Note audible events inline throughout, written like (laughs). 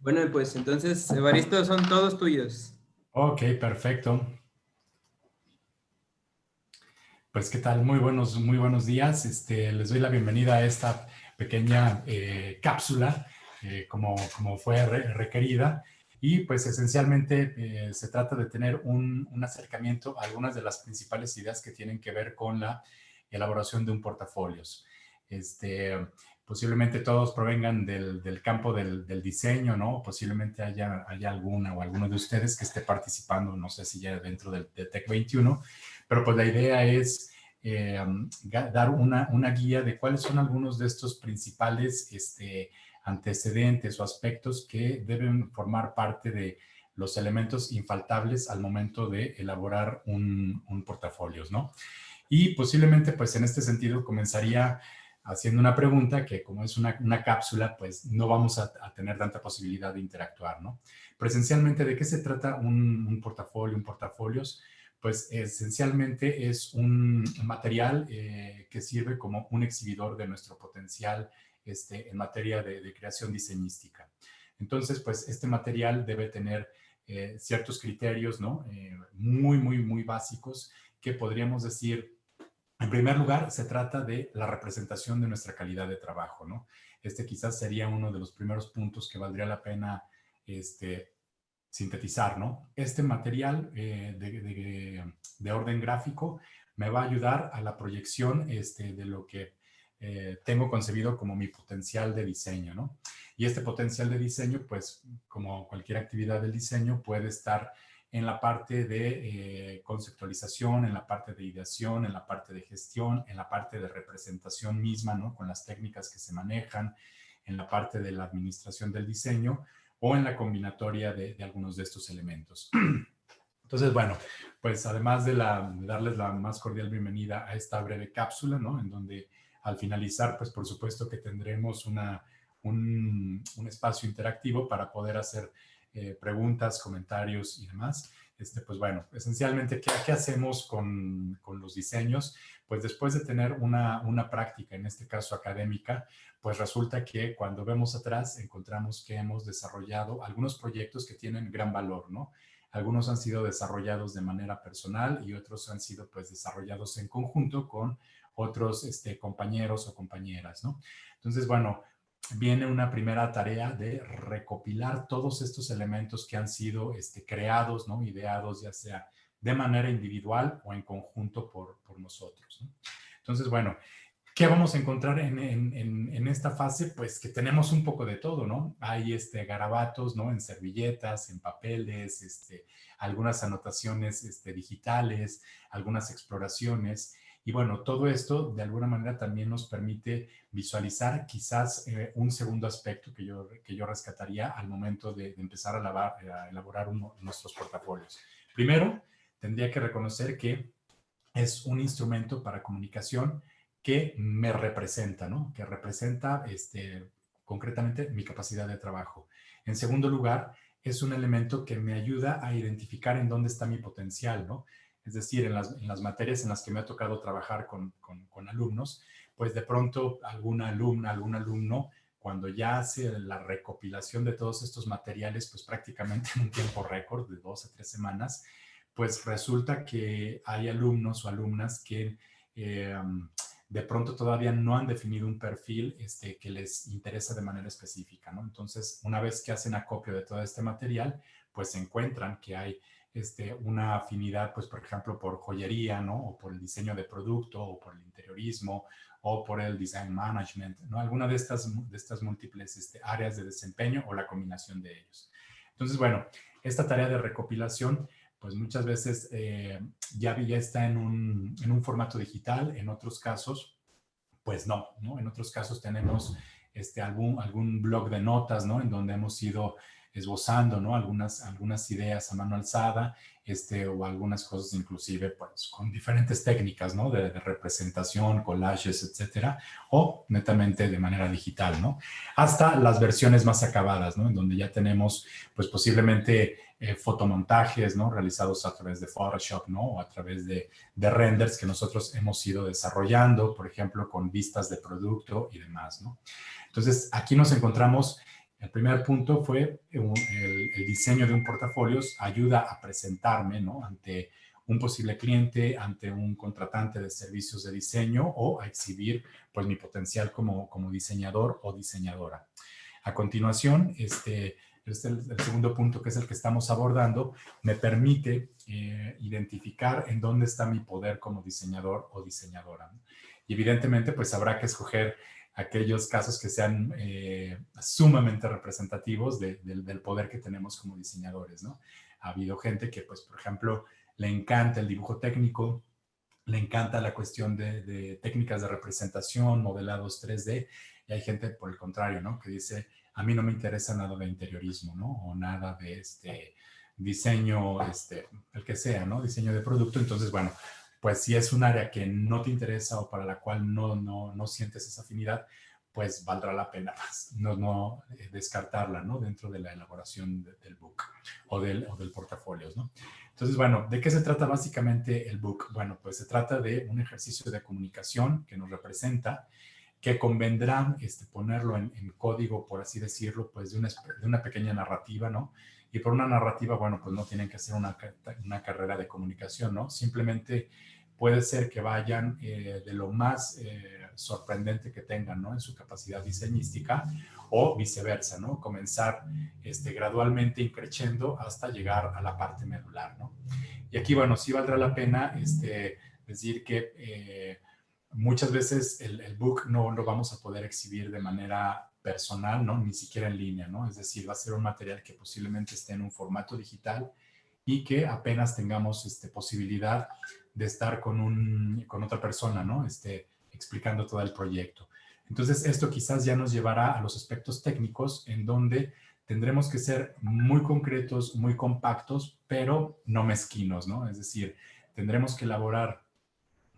Bueno, pues entonces, Evaristo, son todos tuyos. Ok, perfecto. Pues, ¿qué tal? Muy buenos, muy buenos días. Este, les doy la bienvenida a esta pequeña eh, cápsula, eh, como, como fue requerida. Y pues esencialmente eh, se trata de tener un, un, acercamiento a algunas de las principales ideas que tienen que ver con la elaboración de un portafolio. Este, posiblemente todos provengan del, del campo del, del, diseño, ¿no? Posiblemente haya, haya alguna o alguno de ustedes que esté participando, no sé si ya dentro del, de Tech 21, pero pues la idea es eh, dar una, una, guía de cuáles son algunos de estos principales este, antecedentes o aspectos que deben formar parte de los elementos infaltables al momento de elaborar un, un portafolio, ¿no? Y posiblemente, pues en este sentido, comenzaría haciendo una pregunta que como es una, una cápsula, pues no vamos a, tener tanta posibilidad de interactuar, ¿no? Presencialmente, ¿de qué se trata un, un portafolio, un portafolios? Pues esencialmente es un material eh, que sirve como un exhibidor de nuestro potencial este, en materia de, de creación diseñística. Entonces, pues este material debe tener eh, ciertos criterios, ¿no? Eh, muy, muy, muy básicos que podríamos decir en primer lugar, se trata de la representación de nuestra calidad de trabajo, ¿no? Este quizás sería uno de los primeros puntos que valdría la pena este, sintetizar, ¿no? Este material eh, de, de, de, orden gráfico me va a ayudar a la proyección este, de lo que eh, tengo concebido como mi potencial de diseño, ¿no? Y este potencial de diseño, pues, como cualquier actividad del diseño, puede estar en la parte de eh, conceptualización, en la parte de ideación, en la parte de gestión, en la parte de representación misma, ¿no? Con las técnicas que se manejan, en la parte de la administración del diseño o en la combinatoria de, algunos de estos elementos. (clears throat) Entonces, bueno, pues además de, darles la más cordial bienvenida a esta breve cápsula, ¿no? En donde al finalizar, pues por supuesto que tendremos una, un, un espacio interactivo para poder hacer eh, preguntas, comentarios y demás. Este, pues bueno, esencialmente, ¿qué, qué hacemos con, con, los diseños? Pues después de tener una, una práctica, en este caso académica, pues resulta que cuando vemos atrás encontramos que hemos desarrollado algunos proyectos que tienen gran valor, ¿no? Algunos han sido desarrollados de manera personal y otros han sido pues desarrollados en conjunto con otros este, compañeros o compañeras, ¿no? Entonces, bueno, viene una primera tarea de recopilar todos estos elementos que han sido este, creados, ¿no? ideados, ya sea de manera individual o en conjunto por, por nosotros. ¿no? Entonces, bueno, ¿qué vamos a encontrar en, en, en, esta fase? Pues que tenemos un poco de todo, ¿no? Hay este, garabatos, ¿no? En servilletas, en papeles, este, algunas anotaciones este, digitales, algunas exploraciones, y bueno, todo esto de alguna manera también nos permite visualizar quizás eh, un segundo aspecto que yo, que yo rescataría al momento de, empezar a, elaborar nuestros portafolios. Primero, tendría que reconocer que es un instrumento para comunicación que me representa, ¿no? Que representa este, concretamente mi capacidad de trabajo. En segundo lugar, es un elemento que me ayuda a identificar en dónde está mi potencial, ¿no? Es decir, en las, materias en las que me ha tocado trabajar con, alumnos, pues de pronto alguna alumna, algún alumno, cuando ya hace la recopilación de todos estos materiales, pues prácticamente (laughs) en un tiempo récord de dos a tres semanas, pues resulta que hay alumnos o alumnas que eh, de pronto todavía no han definido un perfil este, que les interesa de manera específica, ¿no? Entonces, una vez que hacen acopio de todo este material, pues encuentran que hay este, una afinidad, pues, por ejemplo, por joyería, ¿no? O por el diseño de producto, o por el interiorismo, o por el design management, ¿no? Alguna de estas, de estas múltiples este, áreas de desempeño o la combinación de ellos. Entonces, bueno, esta tarea de recopilación, pues muchas veces eh, ya, ya está en un, en un formato digital, en otros casos, pues no, ¿no? En otros casos tenemos este, algún, algún blog de notas, ¿no? En donde hemos ido esbozando, ¿no? Algunas, algunas ideas a mano alzada, este, o algunas cosas inclusive, pues, con diferentes técnicas, ¿no? De, representación, collages, etcétera, o netamente de manera digital, ¿no? Hasta las versiones más acabadas, ¿no? En donde ya tenemos, pues, posiblemente eh, fotomontajes, ¿no? Realizados a través de Photoshop, ¿no? O a través de, de renders que nosotros hemos ido desarrollando, por ejemplo, con vistas de producto y demás, ¿no? Entonces, aquí nos encontramos El primer punto fue el, el diseño de un portafolio ayuda a presentarme ¿no? ante un posible cliente, ante un contratante de servicios de diseño o a exhibir pues, mi potencial como, como diseñador o diseñadora. A continuación, este, este el, el, segundo punto que es el que estamos abordando, me permite eh, identificar en dónde está mi poder como diseñador o diseñadora. Y evidentemente, pues habrá que escoger aquellos casos que sean eh, sumamente representativos de, de, del poder que tenemos como diseñadores, ¿no? Ha habido gente que, pues, por ejemplo, le encanta el dibujo técnico, le encanta la cuestión de, de, técnicas de representación, modelados 3D, y hay gente, por el contrario, ¿no? Que dice, a mí no me interesa nada de interiorismo, ¿no? O nada de este diseño, este, el que sea, ¿no? Diseño de producto. Entonces, bueno, pues si es un área que no te interesa o para la cual no, no, no sientes esa afinidad, pues valdrá la pena no, no eh, descartarla, ¿no? Dentro de la elaboración de, del book o del, o del portafolio, ¿no? Entonces, bueno, ¿de qué se trata básicamente el book? Bueno, pues se trata de un ejercicio de comunicación que nos representa, que convendrá este, ponerlo en, en, código, por así decirlo, pues de una, de una, pequeña narrativa, ¿no? Y por una narrativa, bueno, pues no tienen que hacer una, una carrera de comunicación, ¿no? Simplemente puede ser que vayan eh, de lo más eh, sorprendente que tengan, ¿no? En su capacidad diseñística o viceversa, ¿no? Comenzar este, gradualmente increciendo hasta llegar a la parte medular, ¿no? Y aquí, bueno, sí valdrá la pena este, decir que eh, muchas veces el, el, book no lo vamos a poder exhibir de manera personal, ¿no? Ni siquiera en línea, ¿no? Es decir, va a ser un material que posiblemente esté en un formato digital y que apenas tengamos este, posibilidad de estar con, un, con otra persona, ¿no? Este, explicando todo el proyecto. Entonces, esto quizás ya nos llevará a los aspectos técnicos en donde tendremos que ser muy concretos, muy compactos, pero no mezquinos, ¿no? Es decir, tendremos que elaborar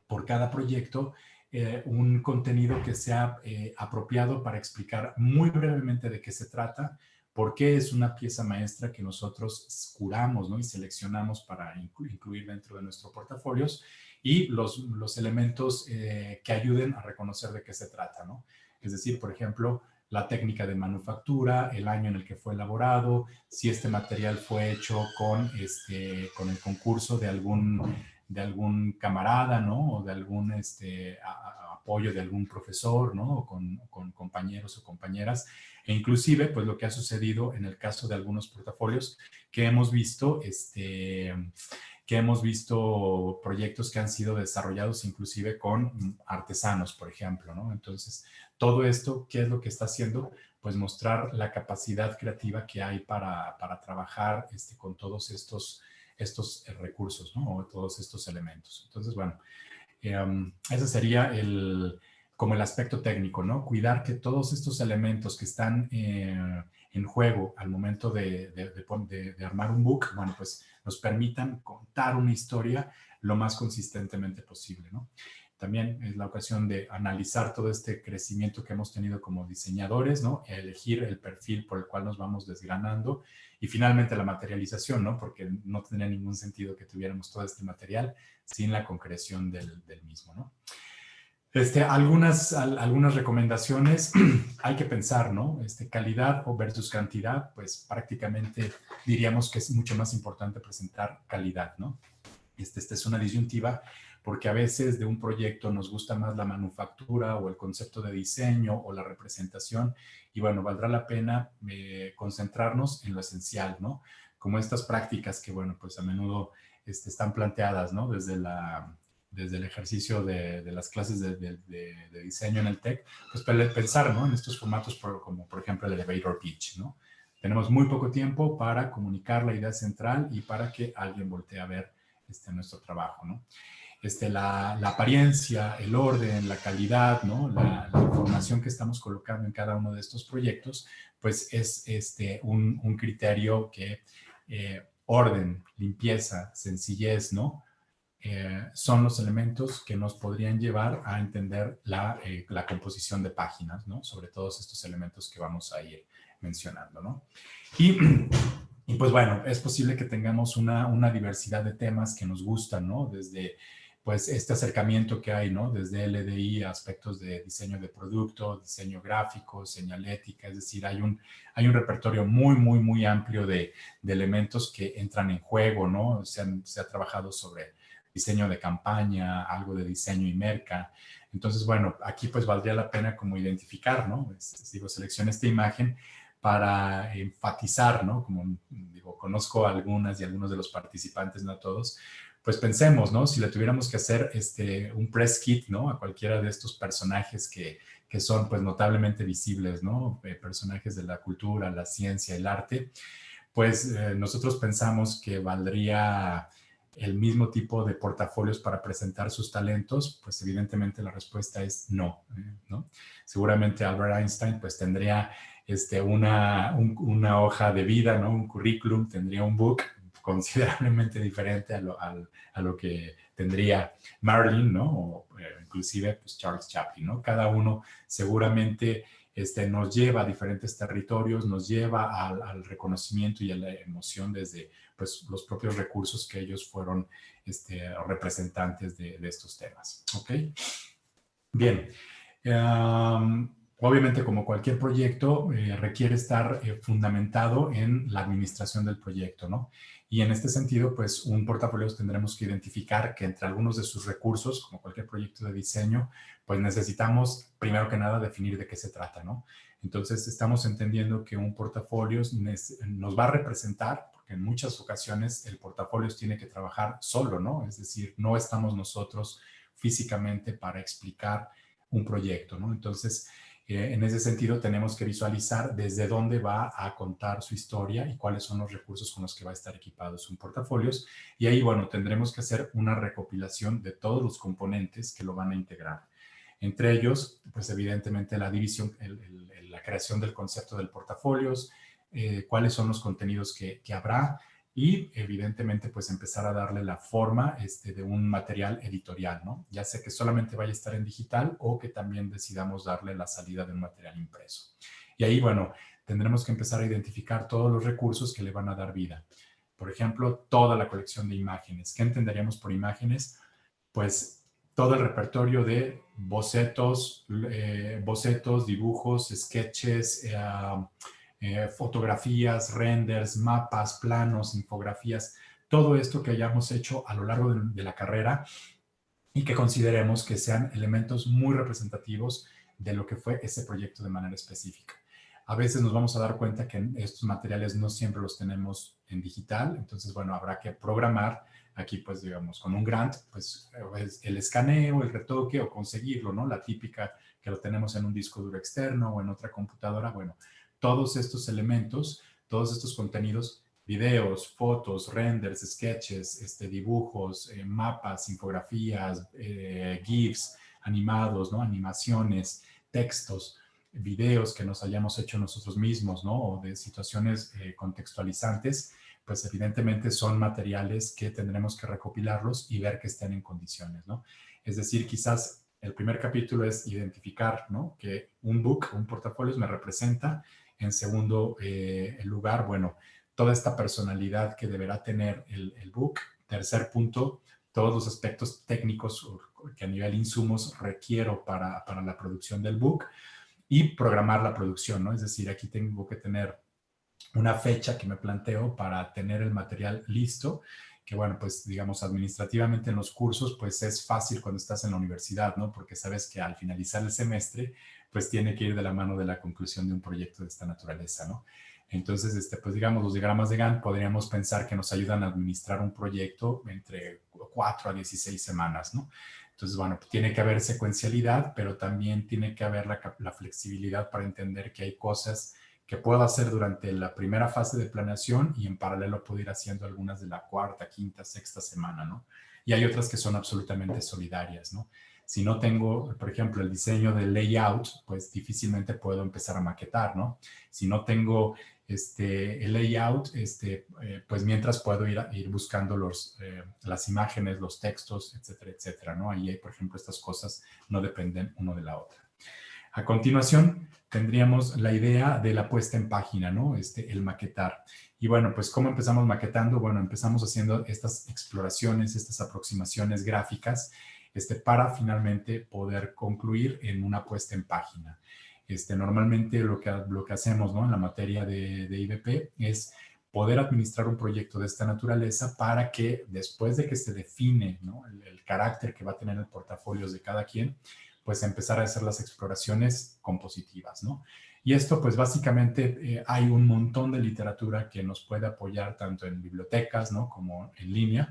por cada proyecto eh, un contenido que sea eh, apropiado para explicar muy brevemente de qué se trata, por qué es una pieza maestra que nosotros curamos ¿no? y seleccionamos para incluir dentro de nuestros portafolios y los, los elementos eh, que ayuden a reconocer de qué se trata. ¿no? Es decir, por ejemplo, la técnica de manufactura, el año en el que fue elaborado, si este material fue hecho con, este, con el concurso de algún, de algún camarada, ¿no? O de algún este, a, apoyo de algún profesor, ¿no? O con, con, compañeros o compañeras. E inclusive, pues lo que ha sucedido en el caso de algunos portafolios que hemos visto, este, que hemos visto proyectos que han sido desarrollados inclusive con artesanos, por ejemplo, ¿no? Entonces, todo esto, ¿qué es lo que está haciendo? Pues mostrar la capacidad creativa que hay para, para trabajar este, con todos estos, estos recursos, ¿no? O todos estos elementos. Entonces, bueno, eh, ese sería el, como el aspecto técnico, ¿no? Cuidar que todos estos elementos que están eh, en juego al momento de, de, de, de, armar un book, bueno, pues nos permitan contar una historia lo más consistentemente posible, ¿no? También es la ocasión de analizar todo este crecimiento que hemos tenido como diseñadores, ¿no? Elegir el perfil por el cual nos vamos desgranando y finalmente la materialización, ¿no? Porque no tendría ningún sentido que tuviéramos todo este material sin la concreción del, del mismo, ¿no? Este, algunas, algunas recomendaciones, (clears throat) hay que pensar, ¿no? Este, calidad o versus cantidad, pues prácticamente diríamos que es mucho más importante presentar calidad, ¿no? Este, esta es una disyuntiva porque a veces de un proyecto nos gusta más la manufactura o el concepto de diseño o la representación y bueno, valdrá la pena eh, concentrarnos en lo esencial, ¿no? Como estas prácticas que, bueno, pues a menudo este, están planteadas, ¿no? Desde la desde el ejercicio de, de las clases de, de, de, diseño en el TEC, pues pensar ¿no? en estos formatos por, como por ejemplo el elevator pitch. ¿no? Tenemos muy poco tiempo para comunicar la idea central y para que alguien voltee a ver este, nuestro trabajo. ¿no? Este, la, la, apariencia, el orden, la calidad, ¿no? La, la, información que estamos colocando en cada uno de estos proyectos, pues es este, un, un criterio que eh, orden, limpieza, sencillez, ¿no? Eh, son los elementos que nos podrían llevar a entender la, eh, la, composición de páginas, ¿no? Sobre todos estos elementos que vamos a ir mencionando, ¿no? Y, y pues bueno, es posible que tengamos una, una, diversidad de temas que nos gustan, ¿no? Desde pues este acercamiento que hay, ¿no? Desde LDI, aspectos de diseño de producto, diseño gráfico, señalética, es decir, hay un, hay un repertorio muy, muy, muy amplio de, de elementos que entran en juego, ¿no? Se, ha trabajado sobre diseño de campaña, algo de diseño y merca. Entonces, bueno, aquí pues valdría la pena como identificar, ¿no? Es, digo, seleccioné esta imagen para enfatizar, ¿no? Como digo, conozco algunas y algunos de los participantes, no a todos, pues pensemos, ¿no? Si le tuviéramos que hacer este, un press kit, ¿no? A cualquiera de estos personajes que, que son pues notablemente visibles, ¿no? Eh, personajes de la cultura, la ciencia, el arte, pues eh, nosotros pensamos que valdría el mismo tipo de portafolios para presentar sus talentos, pues evidentemente la respuesta es no, ¿eh? ¿no? Seguramente Albert Einstein pues tendría este, una, una hoja de vida, ¿no? Un currículum, tendría un book, (laughs) considerablemente diferente a lo, a, lo que tendría Marilyn, ¿no? O eh, inclusive pues, Charles Chaplin, ¿no? Cada uno seguramente este, nos lleva a diferentes territorios, nos lleva al, reconocimiento y a la emoción desde pues, los propios recursos que ellos fueron este, representantes de, estos temas. ¿Ok? Bien. Obviamente, como cualquier proyecto, eh, requiere estar eh, fundamentado en la administración del proyecto, ¿no? Y en este sentido, pues un portafolio tendremos que identificar que entre algunos de sus recursos, como cualquier proyecto de diseño, pues necesitamos primero que nada definir de qué se trata, ¿no? Entonces estamos entendiendo que un portafolio nos va a representar, porque en muchas ocasiones el portafolio tiene que trabajar solo, ¿no? Es decir, no estamos nosotros físicamente para explicar un proyecto, ¿no? Entonces, eh, en ese sentido, tenemos que visualizar desde dónde va a contar su historia y cuáles son los recursos con los que va a estar equipado su portafolios. Y ahí, bueno, tendremos que hacer una recopilación de todos los componentes que lo van a integrar. Entre ellos, pues evidentemente la división, la creación del concepto del portafolios, eh, cuáles son los contenidos que, que habrá, y evidentemente pues empezar a darle la forma este, de un material editorial, ¿no? Ya sea que solamente vaya a estar en digital o que también decidamos darle la salida de un material impreso. Y ahí, bueno, tendremos que empezar a identificar todos los recursos que le van a dar vida. Por ejemplo, toda la colección de imágenes. ¿Qué entenderíamos por imágenes? Pues todo el repertorio de bocetos, eh, bocetos, dibujos, sketches, eh, eh, fotografías, renders, mapas, planos, infografías, todo esto que hayamos hecho a lo largo de, la carrera y que consideremos que sean elementos muy representativos de lo que fue ese proyecto de manera específica. A veces nos vamos a dar cuenta que estos materiales no siempre los tenemos en digital, entonces, bueno, habrá que programar aquí, pues, digamos, con un grant, pues, el escaneo, el retoque o conseguirlo, ¿no? La típica que lo tenemos en un disco duro externo o en otra computadora, bueno, todos estos elementos, todos estos contenidos, videos, fotos, renders, sketches, este, dibujos, eh, mapas, infografías, eh, GIFs, animados, ¿no? animaciones, textos, videos que nos hayamos hecho nosotros mismos, ¿no? O de situaciones eh, contextualizantes, pues evidentemente son materiales que tendremos que recopilarlos y ver que estén en condiciones, ¿no? Es decir, quizás el primer capítulo es identificar, ¿no? Que un book, un portafolio me representa en segundo eh, lugar, bueno, toda esta personalidad que deberá tener el, book. Tercer punto, todos los aspectos técnicos que a nivel insumos requiero para, para, la producción del book y programar la producción, ¿no? Es decir, aquí tengo que tener una fecha que me planteo para tener el material listo, que bueno, pues digamos administrativamente en los cursos, pues es fácil cuando estás en la universidad, ¿no? Porque sabes que al finalizar el semestre, pues tiene que ir de la mano de la conclusión de un proyecto de esta naturaleza, ¿no? Entonces, este, pues digamos, los diagramas de Gantt podríamos pensar que nos ayudan a administrar un proyecto entre 4 a 16 semanas, ¿no? Entonces, bueno, tiene que haber secuencialidad, pero también tiene que haber la, la, flexibilidad para entender que hay cosas que puedo hacer durante la primera fase de planeación y en paralelo puedo ir haciendo algunas de la cuarta, quinta, sexta semana, ¿no? Y hay otras que son absolutamente solidarias, ¿no? Si no tengo, por ejemplo, el diseño de layout, pues difícilmente puedo empezar a maquetar, ¿no? Si no tengo este, el layout, este, eh, pues mientras puedo ir, ir buscando los, eh, las imágenes, los textos, etcétera, etcétera, ¿no? Ahí, por ejemplo, estas cosas no dependen uno de la otra. A continuación, tendríamos la idea de la puesta en página, ¿no? Este, el maquetar. Y bueno, pues ¿cómo empezamos maquetando? Bueno, empezamos haciendo estas exploraciones, estas aproximaciones gráficas este, para finalmente poder concluir en una puesta en página. Este, normalmente lo que, lo que hacemos ¿no? en la materia de, de IBP es poder administrar un proyecto de esta naturaleza para que después de que se define ¿no? el, el, carácter que va a tener el portafolio de cada quien, pues empezar a hacer las exploraciones compositivas, ¿no? Y esto, pues básicamente eh, hay un montón de literatura que nos puede apoyar tanto en bibliotecas, ¿no? Como en línea,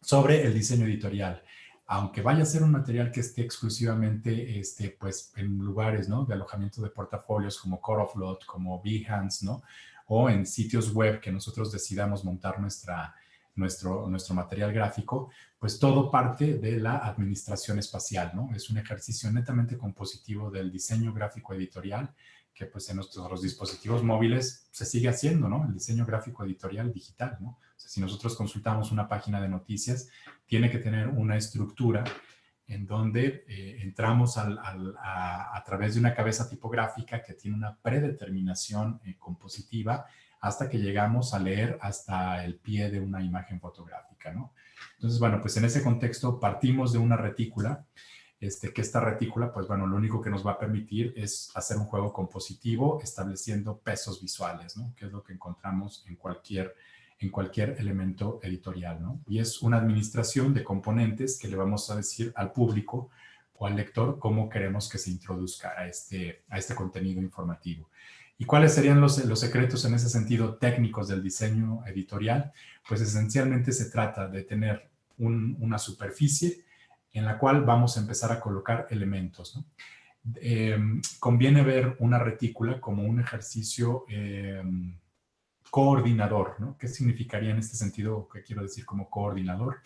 sobre el diseño editorial. Aunque vaya a ser un material que esté exclusivamente, este, pues, en lugares, ¿no? De alojamiento de portafolios como Coroflot, como Behance, ¿no? O en sitios web que nosotros decidamos montar nuestra, nuestro, nuestro material gráfico, pues todo parte de la administración espacial, ¿no? Es un ejercicio netamente compositivo del diseño gráfico editorial que pues en nuestros dispositivos móviles se sigue haciendo, ¿no? El diseño gráfico editorial digital, ¿no? Si nosotros consultamos una página de noticias, tiene que tener una estructura en donde eh, entramos a, través de una cabeza tipográfica que tiene una predeterminación eh, compositiva hasta que llegamos a leer hasta el pie de una imagen fotográfica, ¿no? Entonces, bueno, pues en ese contexto partimos de una retícula, este, que esta retícula, pues bueno, lo único que nos va a permitir es hacer un juego compositivo estableciendo pesos visuales, ¿no? Que es lo que encontramos en cualquier, en cualquier elemento editorial, ¿no? Y es una administración de componentes que le vamos a decir al público o al lector cómo queremos que se introduzca a este, a este contenido informativo. ¿Y cuáles serían los, secretos en ese sentido técnicos del diseño editorial? Pues esencialmente se trata de tener un, una superficie en la cual vamos a empezar a colocar elementos. Eh, conviene ver una retícula como un ejercicio eh, coordinador. ¿no? ¿Qué significaría en este sentido? ¿Qué quiero decir como coordinador?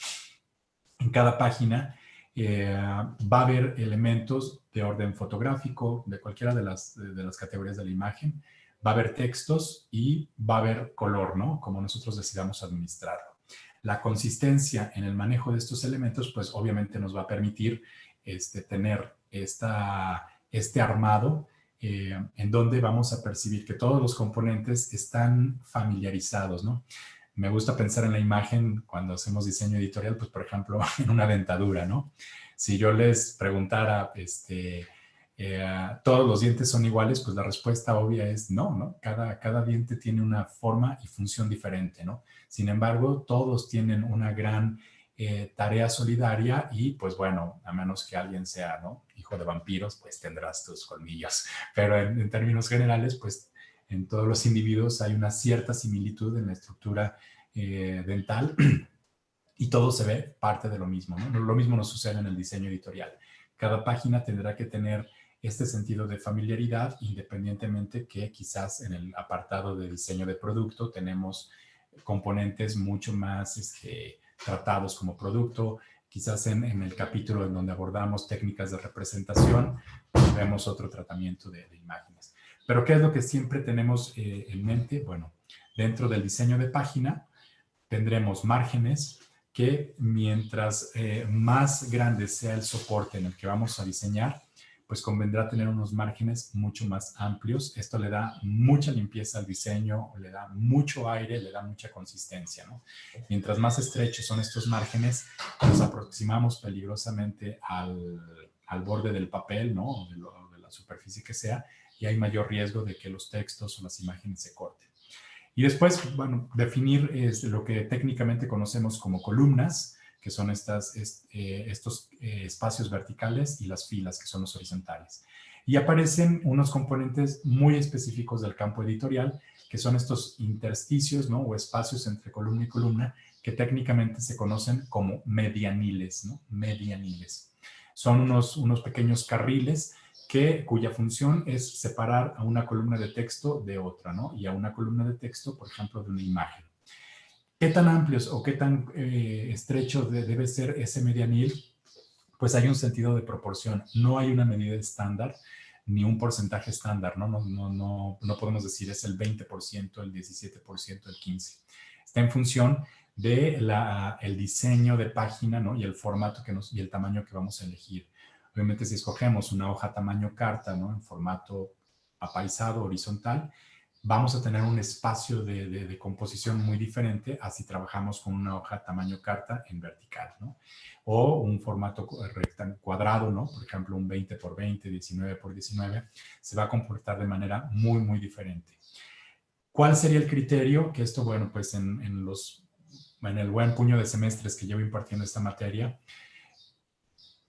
En cada página eh, va a haber elementos de orden fotográfico, de cualquiera de las, de las categorías de la imagen, va a haber textos y va a haber color, ¿no? Como nosotros decidamos administrarlo. La consistencia en el manejo de estos elementos, pues obviamente nos va a permitir este, tener esta, este armado eh, en donde vamos a percibir que todos los componentes están familiarizados, ¿no? Me gusta pensar en la imagen cuando hacemos diseño editorial, pues por ejemplo, (laughs) en una dentadura, ¿no? Si yo les preguntara, este, eh, ¿todos los dientes son iguales? Pues la respuesta obvia es no, ¿no? Cada, cada diente tiene una forma y función diferente, ¿no? Sin embargo, todos tienen una gran eh, tarea solidaria y pues bueno, a menos que alguien sea, ¿no? Hijo de vampiros, pues tendrás tus colmillos. (laughs) Pero en, en términos generales, pues en todos los individuos hay una cierta similitud en la estructura eh, dental (clears throat) y todo se ve parte de lo mismo. Lo mismo nos sucede en el diseño editorial. Cada página tendrá que tener este sentido de familiaridad, independientemente que quizás en el apartado de diseño de producto tenemos componentes mucho más este, tratados como producto, quizás en, el capítulo en donde abordamos técnicas de representación, pues vemos otro tratamiento de imágenes. Pero ¿qué es lo que siempre tenemos eh, en mente? Bueno, dentro del diseño de página tendremos márgenes que mientras eh, más grande sea el soporte en el que vamos a diseñar, pues convendrá tener unos márgenes mucho más amplios. Esto le da mucha limpieza al diseño, le da mucho aire, le da mucha consistencia. Mientras más estrechos son estos márgenes, nos aproximamos peligrosamente al, al borde del papel, ¿no? O de la superficie que sea, y hay mayor riesgo de que los textos o las imágenes se corten. Y después, bueno, definir es lo que técnicamente conocemos como columnas, que son estas, est, eh, estos eh, espacios verticales y las filas, que son los horizontales. Y aparecen unos componentes muy específicos del campo editorial, que son estos intersticios, ¿no? O espacios entre columna y columna, que técnicamente se conocen como medianiles, ¿no? Medianiles. Son unos, unos pequeños carriles cuya función es separar a una columna de texto de otra, ¿no? Y a una columna de texto, por ejemplo, de una imagen. ¿Qué tan amplios o qué tan eh, estrecho de, debe ser ese medianil? Pues hay un sentido de proporción. No hay una medida estándar ni un porcentaje estándar, ¿no? No, no, no, no podemos decir es el 20%, el 17%, el 15%. Está en función de la, el diseño de página, ¿no? Y el formato que nos, y el tamaño que vamos a elegir. Obviamente si escogemos una hoja tamaño carta, ¿no? En formato apaisado, horizontal, vamos a tener un espacio de, composición muy diferente a si trabajamos con una hoja tamaño carta en vertical, ¿no? O un formato cuadrado, ¿no? Por ejemplo, un 20 por 20, 19 por 19, se va a comportar de manera muy, muy diferente. ¿Cuál sería el criterio? Que esto, bueno, pues en, los, en el buen puño de semestres que llevo impartiendo esta materia,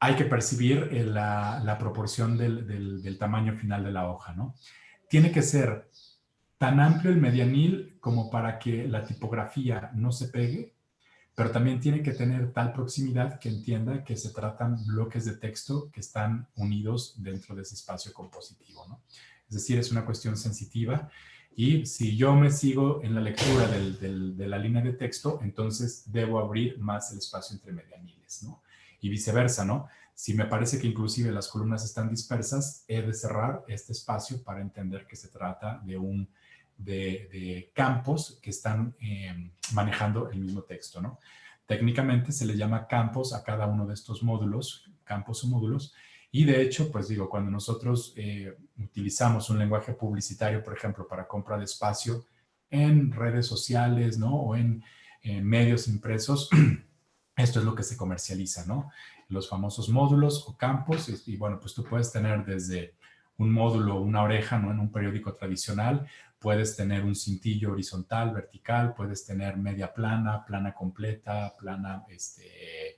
hay que percibir la, proporción del, del tamaño final de la hoja, ¿no? Tiene que ser tan amplio el medianil como para que la tipografía no se pegue, pero también tiene que tener tal proximidad que entienda que se tratan bloques de texto que están unidos dentro de ese espacio compositivo. ¿no? Es decir, es una cuestión sensitiva y si yo me sigo en la lectura de la línea de texto, entonces debo abrir más el espacio entre medianiles, ¿no? Y viceversa, ¿no? Si me parece que inclusive las columnas están dispersas, he de cerrar este espacio para entender que se trata de un de, campos que están eh, manejando el mismo texto, ¿no? Técnicamente se le llama campos a cada uno de estos módulos, campos o módulos, y de hecho, pues digo, cuando nosotros eh, utilizamos un lenguaje publicitario, por ejemplo, para compra de espacio en redes sociales, ¿no? O en medios impresos, (clears throat) esto es lo que se comercializa, ¿no? Los famosos módulos o campos, y bueno, pues tú puedes tener desde un módulo, una oreja, ¿no? En un periódico tradicional, puedes tener un cintillo horizontal, vertical, puedes tener media plana, plana completa, plana, este,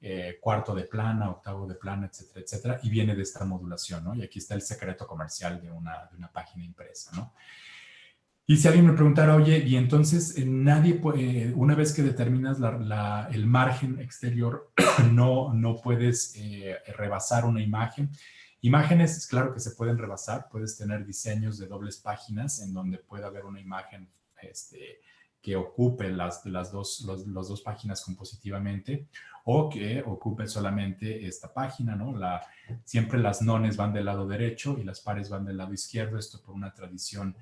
eh, cuarto de plana, octavo de plana, etcétera, etcétera, y viene de esta modulación, ¿no? Y aquí está el secreto comercial de una, de una página impresa, ¿no? Y si alguien me preguntara, oye, y entonces eh, nadie eh, una vez que determinas el margen exterior, (clears throat) no, no puedes rebasar una imagen, Imágenes, claro que se pueden rebasar, puedes tener diseños de dobles páginas en donde pueda haber una imagen este, que ocupe las, las dos, los, dos páginas compositivamente o que ocupe solamente esta página, ¿no? La, siempre las nones van del lado derecho y las pares van del lado izquierdo, esto por una tradición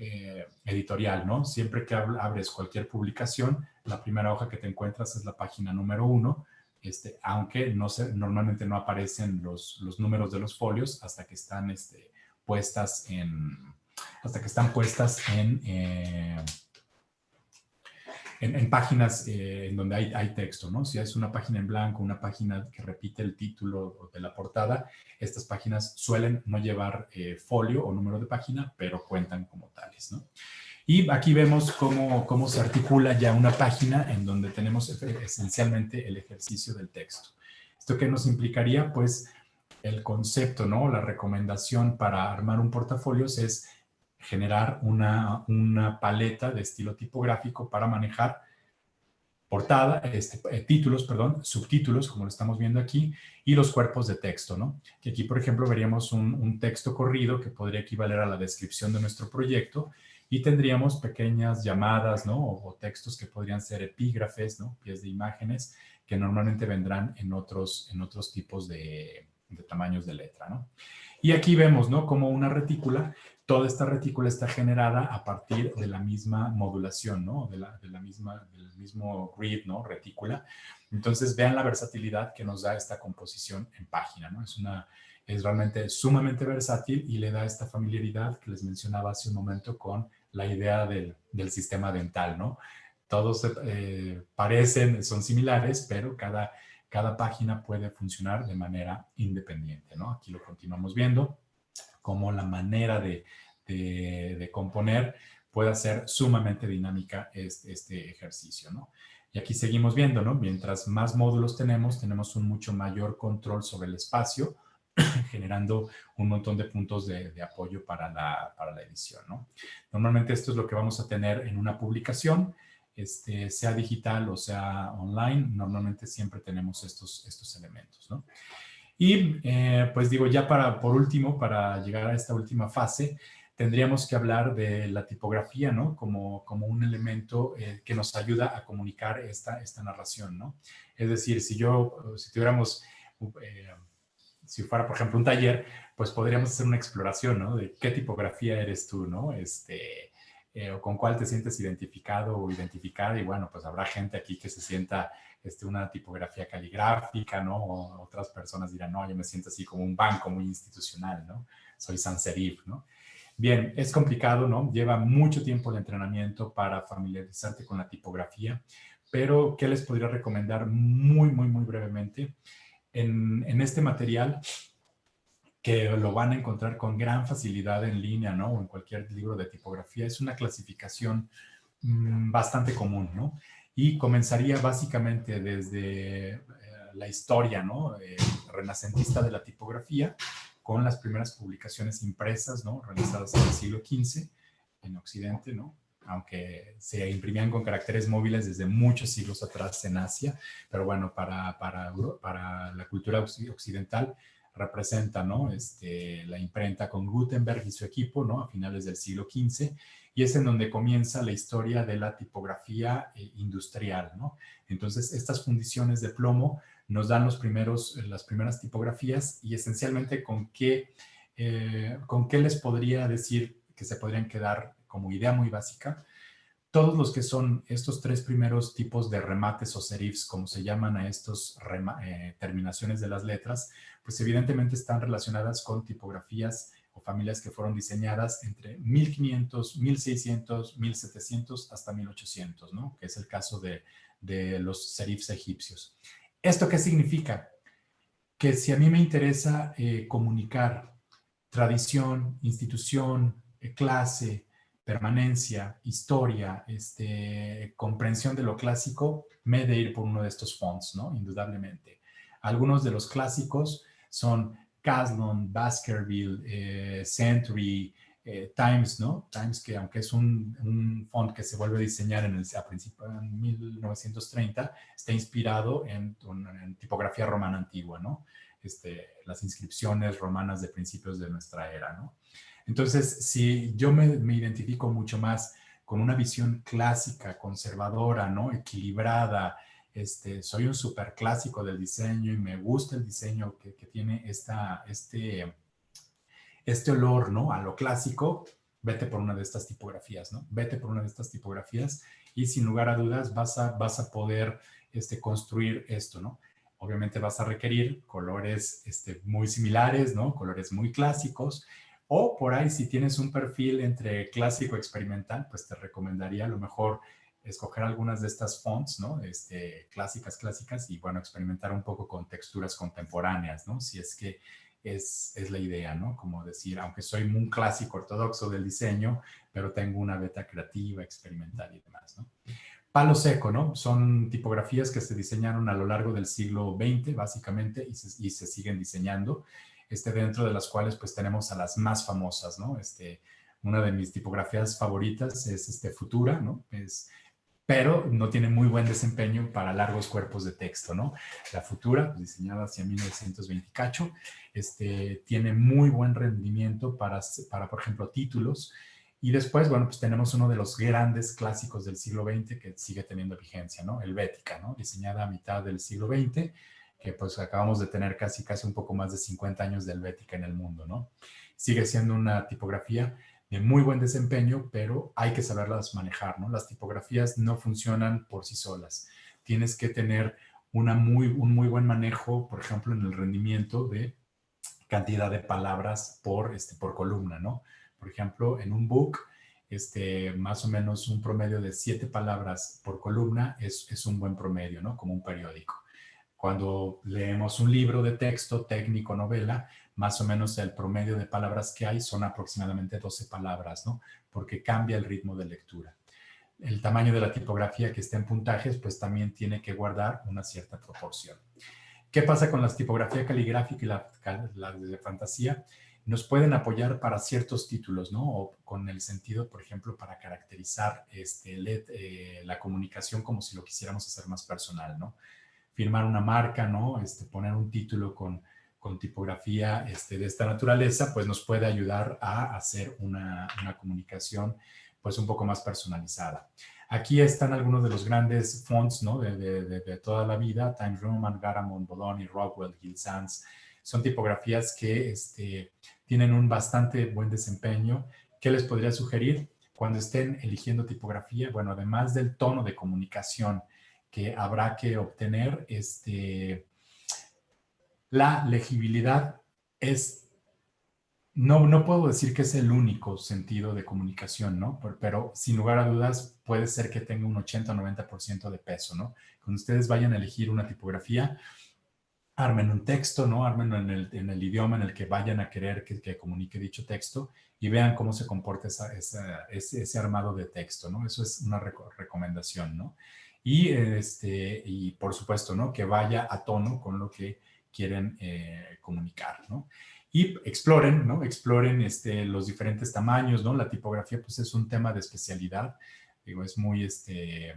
eh, editorial, ¿no? Siempre que abres cualquier publicación, la primera hoja que te encuentras es la página número uno, este, aunque no se, normalmente no aparecen los, los, números de los folios hasta que están este, puestas en, hasta que están puestas en, eh, en, páginas eh, en donde hay, texto, ¿no? Si es una página en blanco, una página que repite el título de la portada, estas páginas suelen no llevar eh, folio o número de página, pero cuentan como tales, ¿no? Y aquí vemos cómo, cómo se articula ya una página en donde tenemos esencialmente el ejercicio del texto. ¿Esto qué nos implicaría? Pues el concepto, ¿no? La recomendación para armar un portafolio es generar una, una paleta de estilo tipográfico para manejar portada, este, eh, títulos, perdón, subtítulos, como lo estamos viendo aquí, y los cuerpos de texto, ¿no? Que aquí, por ejemplo, veríamos un, texto corrido que podría equivaler a la descripción de nuestro proyecto y tendríamos pequeñas llamadas, ¿no? O, textos que podrían ser epígrafes, ¿no? Pies de imágenes que normalmente vendrán en otros, en otros tipos de, tamaños de letra, ¿no? Y aquí vemos, ¿no? Como una retícula, toda esta retícula está generada a partir de la misma modulación, ¿no? De la, misma, del mismo grid, ¿no? Retícula. Entonces, vean la versatilidad que nos da esta composición en página, ¿no? Es una, es realmente sumamente versátil y le da esta familiaridad que les mencionaba hace un momento con la idea del, sistema dental, ¿no? Todos eh, parecen, son similares, pero cada, cada página puede funcionar de manera independiente, ¿no? Aquí lo continuamos viendo, como la manera de, componer puede ser sumamente dinámica este, este, ejercicio, ¿no? Y aquí seguimos viendo, ¿no? Mientras más módulos tenemos, tenemos un mucho mayor control sobre el espacio, (clears throat) generando un montón de puntos de, apoyo para la, para la, edición. ¿no? Normalmente esto es lo que vamos a tener en una publicación, este, sea digital o sea online, normalmente siempre tenemos estos, estos elementos. ¿no? Y eh, pues digo, ya para, por último, para llegar a esta última fase, tendríamos que hablar de la tipografía, ¿no? Como, como un elemento eh, que nos ayuda a comunicar esta, esta narración, ¿no? Es decir, si yo, si tuviéramos eh, si fuera, por ejemplo, un taller, pues podríamos hacer una exploración, ¿no? De qué tipografía eres tú, ¿no? Este, o con cuál te sientes identificado o identificada y bueno, pues habrá gente aquí que se sienta este, una tipografía caligráfica, ¿no? O otras personas dirán, no, yo me siento así como un banco muy institucional, ¿no? Soy sans serif, ¿no? Bien, es complicado, ¿no? Lleva mucho tiempo de entrenamiento para familiarizarte con la tipografía, pero ¿qué les podría recomendar muy, muy, muy brevemente? En, en este material que lo van a encontrar con gran facilidad en línea, ¿no? O en cualquier libro de tipografía. Es una clasificación mm, bastante común, ¿no? Y comenzaría básicamente desde eh, la historia, ¿no? Eh, renacentista de la tipografía, con las primeras publicaciones impresas, ¿no? Realizadas en el siglo XV en Occidente, ¿no? Aunque se imprimían con caracteres móviles desde muchos siglos atrás en Asia, pero bueno, para, para, para la cultura occidental representa ¿no? este, la imprenta con Gutenberg y su equipo ¿no? a finales del siglo XV y es en donde comienza la historia de la tipografía eh, industrial. ¿no? Entonces, estas fundiciones de plomo nos dan los primeros, las primeras tipografías y esencialmente con qué, eh, con qué les podría decir que se podrían quedar como idea muy básica todos los que son estos tres primeros tipos de remates o serifs, como se llaman a estas eh, terminaciones de las letras, pues evidentemente están relacionadas con tipografías familias que fueron diseñadas entre 1500, 1600, 1700 hasta 1800, ¿no? Que es el caso de, los serifs egipcios. ¿Esto qué significa? Que si a mí me interesa eh, comunicar tradición, institución, eh, clase, permanencia, historia, este, comprensión de lo clásico, me he de ir por uno de estos fonts, ¿no? Indudablemente. Algunos de los clásicos son Caslon, Baskerville, eh, Century, eh, Times, ¿no? Times que aunque es un, font que se vuelve a diseñar en el, a principios de 1930, está inspirado en, tipografía romana antigua, ¿no? Este, las inscripciones romanas de principios de nuestra era, ¿no? Entonces, si yo me, identifico mucho más con una visión clásica, conservadora, ¿no? Equilibrada, este, soy un súper clásico del diseño y me gusta el diseño que, tiene esta, este, este olor, ¿no? A lo clásico, vete por una de estas tipografías, ¿no? Vete por una de estas tipografías y sin lugar a dudas vas a, vas a poder este, construir esto, ¿no? Obviamente vas a requerir colores este, muy similares, ¿no? Colores muy clásicos, o por ahí, si tienes un perfil entre clásico experimental, pues te recomendaría a lo mejor escoger algunas de estas fonts, ¿no? Este, clásicas, clásicas, y bueno, experimentar un poco con texturas contemporáneas, ¿no? Si es que es, es la idea, ¿no? Como decir, aunque soy un clásico ortodoxo del diseño, pero tengo una beta creativa, experimental y demás, ¿no? Palo seco, ¿no? Son tipografías que se diseñaron a lo largo del siglo XX, básicamente, y se, y se siguen diseñando este, dentro de las cuales pues tenemos a las más famosas, ¿no? Este, una de mis tipografías favoritas es este, Futura, ¿no? Es, pero no tiene muy buen desempeño para largos cuerpos de texto, ¿no? La Futura, pues, diseñada hacia 1920 cacho, este, tiene muy buen rendimiento para, para, por ejemplo, títulos. Y después, bueno, pues tenemos uno de los grandes clásicos del siglo XX que sigue teniendo vigencia, ¿no? Helvética, ¿no? Diseñada a mitad del siglo XX, que pues acabamos de tener casi, casi un poco más de 50 años de helvética en el mundo, ¿no? Sigue siendo una tipografía de muy buen desempeño, pero hay que saberlas manejar, ¿no? Las tipografías no funcionan por sí solas. Tienes que tener una muy, un muy buen manejo, por ejemplo, en el rendimiento de cantidad de palabras por, este, por columna, ¿no? Por ejemplo, en un book, este, más o menos un promedio de siete palabras por columna es, es un buen promedio, ¿no? Como un periódico. Cuando leemos un libro de texto, técnico, novela, más o menos el promedio de palabras que hay son aproximadamente 12 palabras, ¿no? Porque cambia el ritmo de lectura. El tamaño de la tipografía que está en puntajes, pues también tiene que guardar una cierta proporción. ¿Qué pasa con la tipografía caligráfica y la, de fantasía? Nos pueden apoyar para ciertos títulos, ¿no? O con el sentido, por ejemplo, para caracterizar este, eh, la comunicación como si lo quisiéramos hacer más personal, ¿no? firmar una marca, ¿no? Este, poner un título con, con tipografía este, de esta naturaleza, pues nos puede ayudar a hacer una, comunicación pues un poco más personalizada. Aquí están algunos de los grandes fonts ¿no? de, toda la vida, Times Roman, Garamond, Bologna, Rockwell, Gill Sans. Son tipografías que este, tienen un bastante buen desempeño. ¿Qué les podría sugerir? cuando estén eligiendo tipografía, bueno, además del tono de comunicación que habrá que obtener, este, la legibilidad es no, no puedo decir que es el único sentido de comunicación, ¿no? Pero, sin lugar a dudas puede ser que tenga un 80 o 90% de peso, ¿no? Cuando ustedes vayan a elegir una tipografía, armen un texto, ¿no? Armen en el, en el idioma en el que vayan a querer que, comunique dicho texto y vean cómo se comporta esa, ese, ese, armado de texto, ¿no? Eso es una recomendación, ¿no? Y, este, y por supuesto, ¿no? Que vaya a tono con lo que quieren eh, comunicar, ¿no? y exploren, ¿no? Exploren este, los diferentes tamaños, ¿no? La tipografía, pues, es un tema de especialidad. Digo, es muy, este,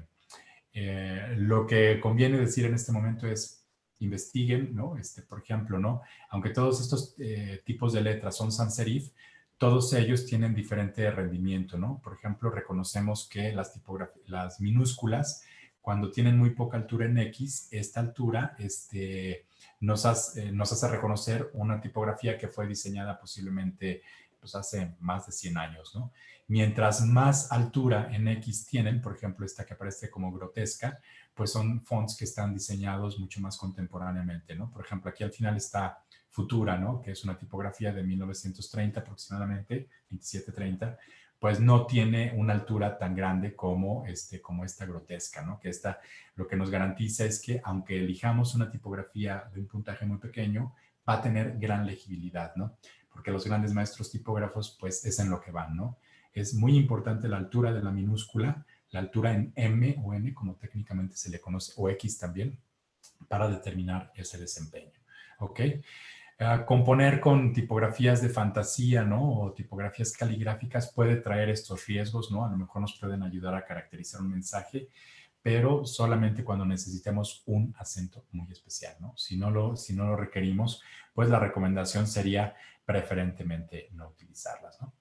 eh, lo que conviene decir en este momento es investiguen, ¿no? Este, por ejemplo, ¿no? Aunque todos estos eh, tipos de letras son sans serif, todos ellos tienen diferente rendimiento, ¿no? Por ejemplo, reconocemos que las las minúsculas, cuando tienen muy poca altura en X, esta altura, este, nos hace, eh, nos hace reconocer una tipografía que fue diseñada posiblemente pues, hace más de 100 años, ¿no? Mientras más altura en X tienen, por ejemplo, esta que aparece como grotesca, pues son fonts que están diseñados mucho más contemporáneamente, ¿no? Por ejemplo, aquí al final está Futura, ¿no? Que es una tipografía de 1930 aproximadamente, 2730, pues no tiene una altura tan grande como, este, como esta grotesca, ¿no? Que esta lo que nos garantiza es que aunque elijamos una tipografía de un puntaje muy pequeño, va a tener gran legibilidad, ¿no? Porque los grandes maestros tipógrafos, pues es en lo que van, ¿no? Es muy importante la altura de la minúscula, la altura en M o N, como técnicamente se le conoce, o X también, para determinar ese desempeño, ¿ok? Componer con tipografías de fantasía, ¿no? O tipografías caligráficas puede traer estos riesgos, ¿no? A lo mejor nos pueden ayudar a caracterizar un mensaje, pero solamente cuando necesitemos un acento muy especial, ¿no? Si no lo, si no lo requerimos, pues la recomendación sería preferentemente no utilizarlas, ¿no?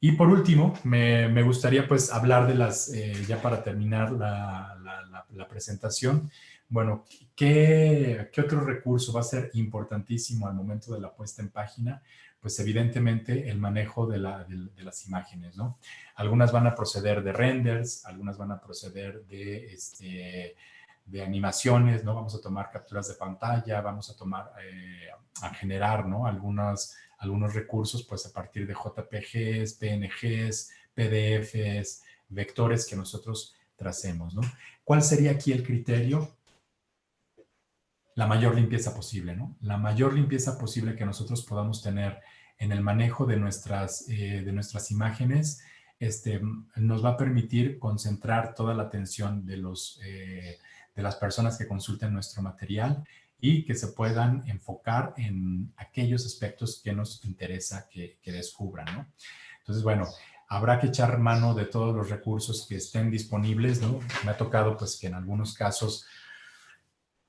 Y por último, me, gustaría pues hablar de las, eh, ya para terminar la presentación, bueno, ¿qué, otro recurso va a ser importantísimo al momento de la puesta en página? Pues evidentemente el manejo de, las imágenes, ¿no? Algunas van a proceder de renders, algunas van a proceder de, este, de animaciones, ¿no? Vamos a tomar capturas de pantalla, vamos a tomar, eh, a generar, ¿no? Algunos, algunos recursos, pues a partir de JPGs, PNGs, PDFs, vectores que nosotros tracemos, ¿no? ¿Cuál sería aquí el criterio? La mayor limpieza posible, ¿no? La mayor limpieza posible que nosotros podamos tener en el manejo de nuestras, eh, de nuestras imágenes este, nos va a permitir concentrar toda la atención de, los, eh, de las personas que consulten nuestro material y que se puedan enfocar en aquellos aspectos que nos interesa que, que descubran, ¿no? Entonces, bueno, habrá que echar mano de todos los recursos que estén disponibles, ¿no? Me ha tocado, pues, que en algunos casos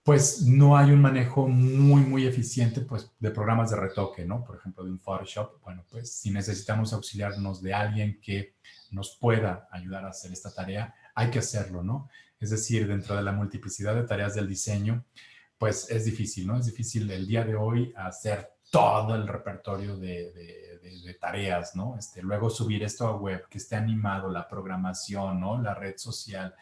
pues no hay un manejo muy, muy eficiente pues, de programas de retoque, ¿no? Por ejemplo, de un Photoshop. Bueno, pues si necesitamos auxiliarnos de alguien que nos pueda ayudar a hacer esta tarea, hay que hacerlo, ¿no? Es decir, dentro de la multiplicidad de tareas del diseño, pues es difícil, ¿no? Es difícil el día de hoy hacer todo el repertorio de, tareas, ¿no? Este, luego subir esto a web, que esté animado, la programación, ¿no? La red social,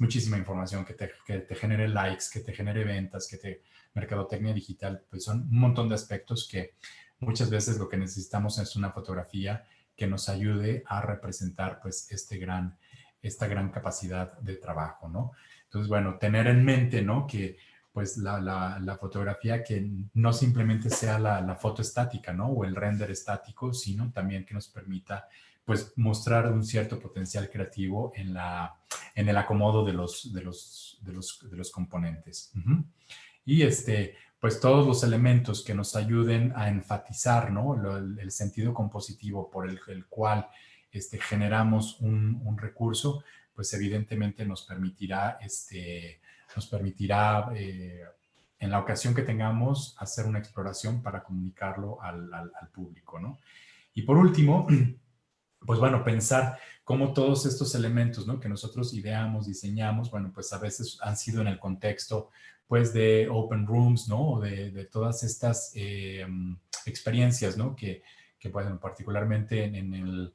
muchísima información que te, que te, genere likes, que te genere ventas, que te mercadotecnia digital, pues son un montón de aspectos que muchas veces lo que necesitamos es una fotografía que nos ayude a representar pues este gran, esta gran capacidad de trabajo, ¿no? Entonces, bueno, tener en mente, ¿no? Que pues la, la, la fotografía que no simplemente sea la, la, foto estática, ¿no? O el render estático, sino también que nos permita pues mostrar un cierto potencial creativo en, la, en el acomodo de los, de los, de los, de los componentes. Y este, pues todos los elementos que nos ayuden a enfatizar ¿no? el, sentido compositivo por el, cual este, generamos un, recurso, pues evidentemente nos permitirá, este, nos permitirá eh, en la ocasión que tengamos hacer una exploración para comunicarlo al, al, al público. ¿no? Y por último, (clears throat) pues bueno, pensar cómo todos estos elementos ¿no? que nosotros ideamos, diseñamos, bueno, pues a veces han sido en el contexto pues de open rooms, ¿no? O de, todas estas eh, experiencias, ¿no? Que, que bueno, particularmente en, en,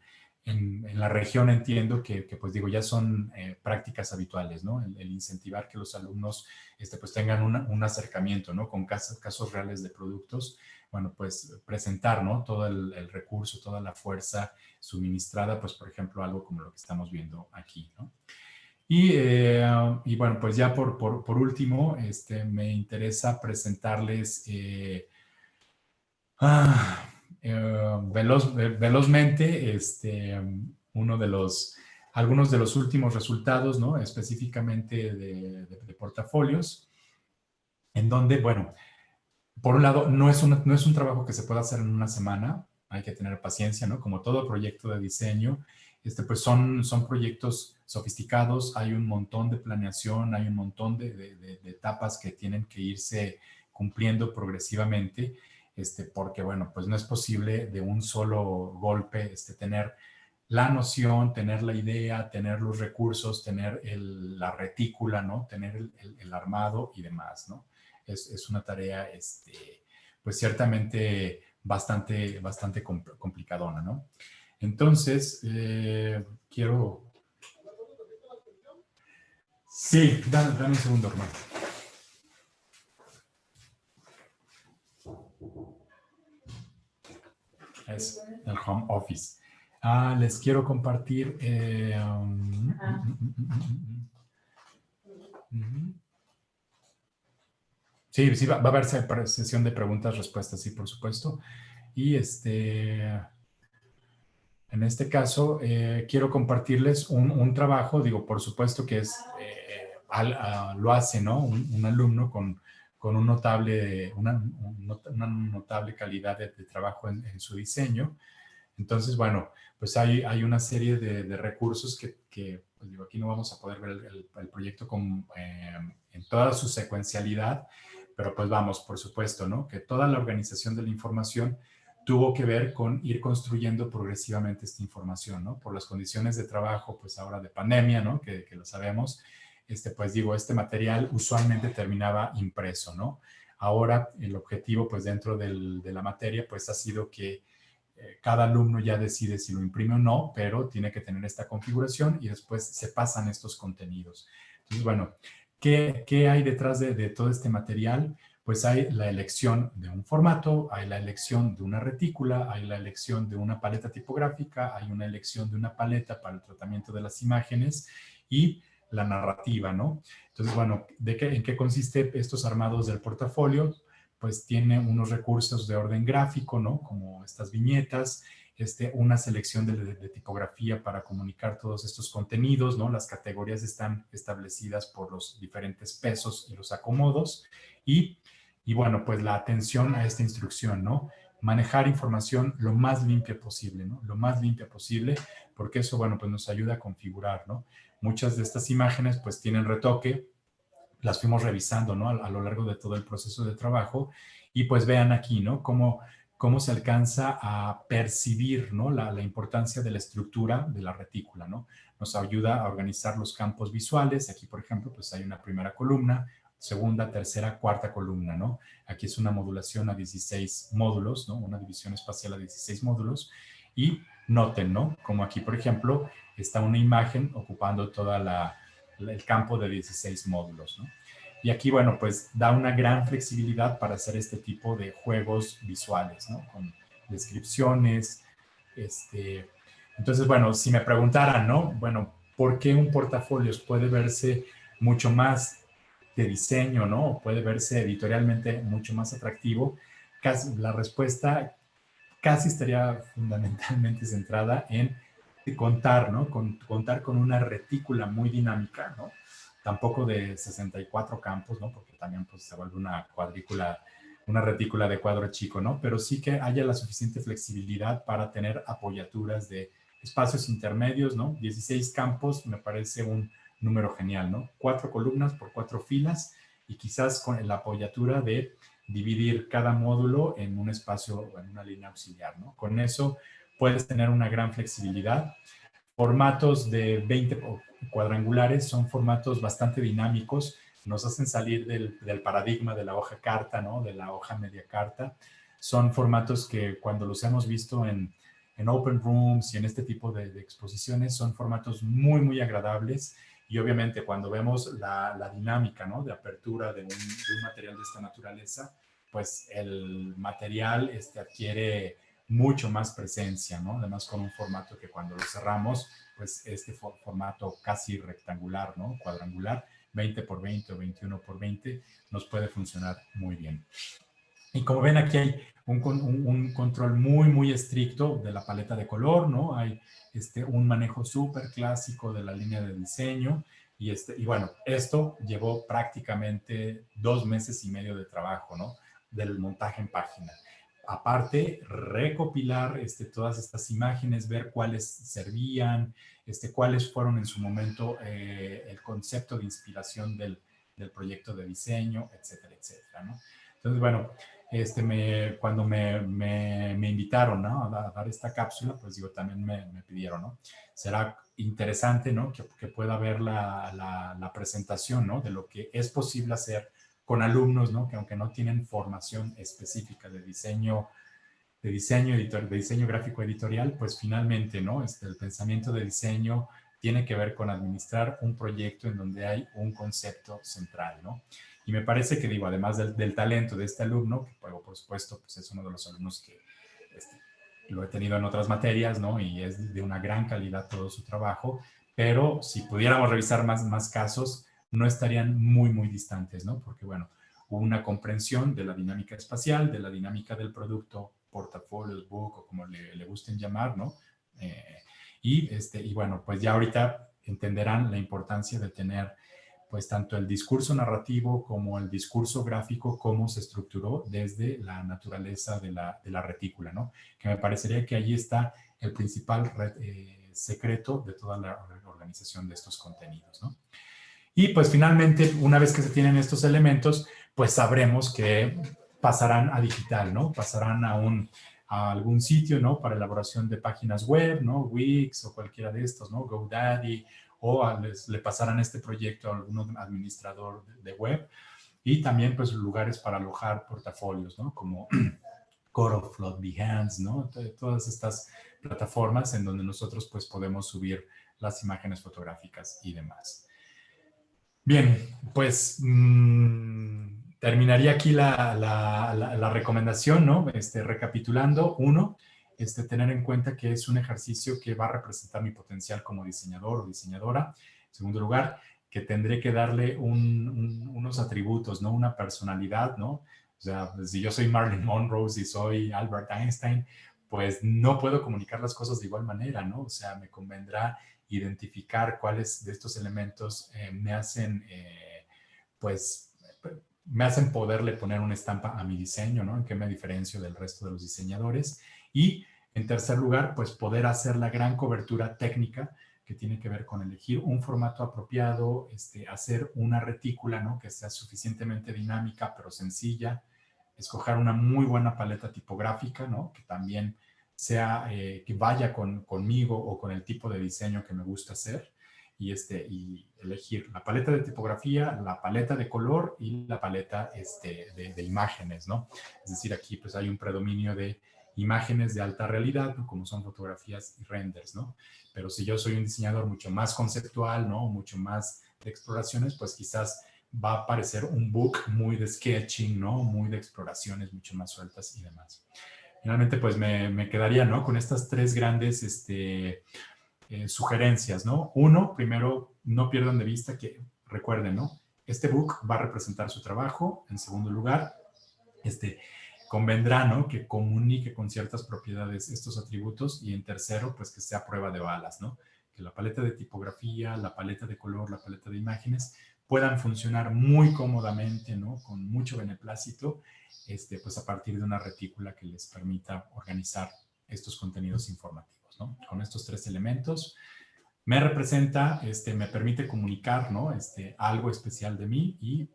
la región entiendo que, pues digo, ya son eh, prácticas habituales, ¿no? El, incentivar que los alumnos este, pues tengan un acercamiento, ¿no? Con casos, casos reales de productos, bueno, pues presentar, ¿no? Todo el, recurso, toda la fuerza suministrada, pues por ejemplo, algo como lo que estamos viendo aquí, ¿no? Y, eh, y bueno, pues ya por, por, por, último, este, me interesa presentarles... Eh, ah, eh, veloz, velozmente este, uno de los, algunos de los últimos resultados, ¿no? específicamente de, portafolios, en donde, bueno, por un lado, no es, no es un trabajo que se pueda hacer en una semana, hay que tener paciencia, ¿no? Como todo proyecto de diseño, este, pues son, son proyectos sofisticados, hay un montón de planeación, hay un montón de, de etapas que tienen que irse cumpliendo progresivamente este, porque bueno, pues no es posible de un solo golpe este, tener la noción, tener la idea, tener los recursos, tener la retícula, ¿no? Tener el, armado y demás, ¿no? Es, una tarea, este, pues ciertamente bastante, bastante complicadona, ¿no? Entonces, eh, quiero... Sí, dame, dame un segundo, hermano. es el home office. Ah, les quiero compartir. Eh, um, sí, sí, va, a haber sesión de preguntas, respuestas, sí, por supuesto. Y este, en este caso, eh, quiero compartirles un, trabajo, digo, por supuesto que es, eh, lo hace, ¿no? un alumno con con un notable, una, notable calidad de, trabajo en, su diseño. Entonces, bueno, pues hay, hay una serie de, recursos que, que pues digo, aquí no vamos a poder ver el, proyecto con, eh, en toda su secuencialidad, pero pues vamos, por supuesto, ¿no? Que toda la organización de la información tuvo que ver con ir construyendo progresivamente esta información, ¿no? Por las condiciones de trabajo, pues ahora de pandemia, ¿no? Que, lo sabemos, este, pues digo, este material usualmente terminaba impreso, ¿no? Ahora el objetivo, pues dentro del, de la materia, pues ha sido que eh, cada alumno ya decide si lo imprime o no, pero tiene que tener esta configuración y después se pasan estos contenidos. Entonces, bueno, ¿qué, hay detrás de, de todo este material? Pues hay la elección de un formato, hay la elección de una retícula, hay la elección de una paleta tipográfica, hay una elección de una paleta para el tratamiento de las imágenes y la narrativa, ¿no? Entonces, bueno, ¿de qué, ¿en qué consiste estos armados del portafolio? Pues tiene unos recursos de orden gráfico, ¿no? Como estas viñetas, este, una selección de, tipografía para comunicar todos estos contenidos, ¿no? Las categorías están establecidas por los diferentes pesos y los acomodos y, y bueno, pues la atención a esta instrucción, ¿no? Manejar información lo más limpia posible, ¿no? Lo más limpia posible, porque eso, bueno, pues nos ayuda a configurar, ¿no? Muchas de estas imágenes pues tienen retoque, las fuimos revisando ¿no? a, lo largo de todo el proceso de trabajo y pues vean aquí ¿no? cómo, cómo se alcanza a percibir ¿no? la, la, importancia de la estructura de la retícula. ¿no? Nos ayuda a organizar los campos visuales. Aquí, por ejemplo, pues hay una primera columna, segunda, tercera, cuarta columna. ¿no? Aquí es una modulación a 16 módulos, ¿no? una división espacial a 16 módulos. Y noten, ¿no? Como aquí, por ejemplo, está una imagen ocupando todo el campo de 16 módulos. ¿no? Y aquí, bueno, pues da una gran flexibilidad para hacer este tipo de juegos visuales, ¿no? Con descripciones. Este... Entonces, bueno, si me preguntaran, ¿no? Bueno, ¿por qué un portafolio puede verse mucho más de diseño, ¿no? Puede verse editorialmente mucho más atractivo. Casi, la respuesta casi estaría fundamentalmente centrada en contar, ¿no? Con, contar con una retícula muy dinámica, ¿no? Tampoco de 64 campos, ¿no? Porque también pues, se vuelve una cuadrícula, una retícula de cuadro chico, ¿no? Pero sí que haya la suficiente flexibilidad para tener apoyaturas de espacios intermedios, ¿no? 16 campos me parece un número genial, ¿no? Cuatro columnas por cuatro filas y quizás con la apoyatura de dividir cada módulo en un espacio, en una línea auxiliar, ¿no? Con eso puedes tener una gran flexibilidad. Formatos de 20 cuadrangulares son formatos bastante dinámicos, nos hacen salir del, paradigma de la hoja carta, ¿no? de la hoja media carta. Son formatos que cuando los hemos visto en, en open rooms y en este tipo de, exposiciones son formatos muy, muy agradables y obviamente cuando vemos la, dinámica ¿no? de apertura de un, material de esta naturaleza, pues el material este, adquiere mucho más presencia, ¿no? Además con un formato que cuando lo cerramos, pues este formato casi rectangular, ¿no? Cuadrangular, 20 por 20 o 21 por 20, nos puede funcionar muy bien. Y como ven aquí hay un, control muy, muy estricto de la paleta de color, ¿no? Hay este, un manejo súper clásico de la línea de diseño. Y, este, y bueno, esto llevó prácticamente dos meses y medio de trabajo, ¿no? Del montaje en página aparte, recopilar este, todas estas imágenes, ver cuáles servían, este, cuáles fueron en su momento eh, el concepto de inspiración del, proyecto de diseño, etcétera, etcétera. ¿no? Entonces, bueno, este, me, cuando me, me, invitaron ¿no? a, dar esta cápsula, pues digo, también me, pidieron, ¿no? Será interesante, ¿no? Que, que pueda ver la, la, la presentación, ¿no? De lo que es posible hacer con alumnos, ¿no? Que aunque no tienen formación específica de diseño, de diseño, editor, de diseño gráfico editorial, pues finalmente, ¿no? Este, el pensamiento de diseño tiene que ver con administrar un proyecto en donde hay un concepto central, ¿no? Y me parece que, digo, además del, talento de este alumno, que por supuesto pues es uno de los alumnos que este, lo he tenido en otras materias, ¿no? Y es de una gran calidad todo su trabajo, pero si pudiéramos revisar más, más casos, no estarían muy, muy distantes, ¿no? Porque, bueno, hubo una comprensión de la dinámica espacial, de la dinámica del producto, portafolios, book o como le, gusten llamar, ¿no? Eh, y, este, y bueno, pues ya ahorita entenderán la importancia de tener pues tanto el discurso narrativo como el discurso gráfico, cómo se estructuró desde la naturaleza de la, de la retícula, ¿no? Que me parecería que allí está el principal eh, secreto de toda la organización de estos contenidos, ¿no? Y pues finalmente, una vez que se tienen estos elementos, pues sabremos que pasarán a digital, ¿no? Pasarán a, un, a algún sitio, ¿no? Para elaboración de páginas web, ¿no? Wix o cualquiera de estos, ¿no? GoDaddy o le pasarán este proyecto a algún administrador de, web. Y también, pues, lugares para alojar portafolios, ¿no? Como (clears throat) Coroflot, Behance, ¿no? Todas estas plataformas en donde nosotros, pues, podemos subir las imágenes fotográficas y demás. Bien, pues mm, terminaría aquí la, recomendación, ¿no? Este, recapitulando, uno, este, tener en cuenta que es un ejercicio que va a representar mi potencial como diseñador o diseñadora. En segundo lugar, que tendré que darle unos atributos, ¿no? Una personalidad, ¿no? O sea, si yo soy Marilyn Monroe, si soy Albert Einstein, pues no puedo comunicar las cosas de igual manera, ¿no? O sea, me convendrá identificar cuáles de estos elementos eh, me hacen, eh, pues, me hacen poderle poner una estampa a mi diseño, ¿no? En qué me diferencio del resto de los diseñadores. Y, en tercer lugar, pues, poder hacer la gran cobertura técnica que tiene que ver con elegir un formato apropiado, este, hacer una retícula, ¿no? Que sea suficientemente dinámica, pero sencilla, escoger una muy buena paleta tipográfica, ¿no? Que también sea eh, que vaya con, conmigo o con el tipo de diseño que me gusta hacer y, este, y elegir la paleta de tipografía, la paleta de color y la paleta este, de, imágenes, ¿no? Es decir, aquí pues hay un predominio de imágenes de alta realidad, como son fotografías y renders, ¿no? Pero si yo soy un diseñador mucho más conceptual, ¿no? Mucho más de exploraciones, pues quizás va a aparecer un book muy de sketching, ¿no? Muy de exploraciones mucho más sueltas y demás finalmente pues me, quedaría, ¿no? Con estas tres grandes este, eh, sugerencias, ¿no? Uno, primero, no pierdan de vista que, recuerden, ¿no? Este book va a representar su trabajo. En segundo lugar, este, convendrá, ¿no? Que comunique con ciertas propiedades estos atributos. Y en tercero, pues que sea prueba de balas, ¿no? Que la paleta de tipografía, la paleta de color, la paleta de imágenes puedan funcionar muy cómodamente, ¿no? Con mucho beneplácito este, pues a partir de una retícula que les permita organizar estos contenidos informativos, ¿no? Con estos tres elementos, me representa, este, me permite comunicar, ¿no? Este, algo especial de mí y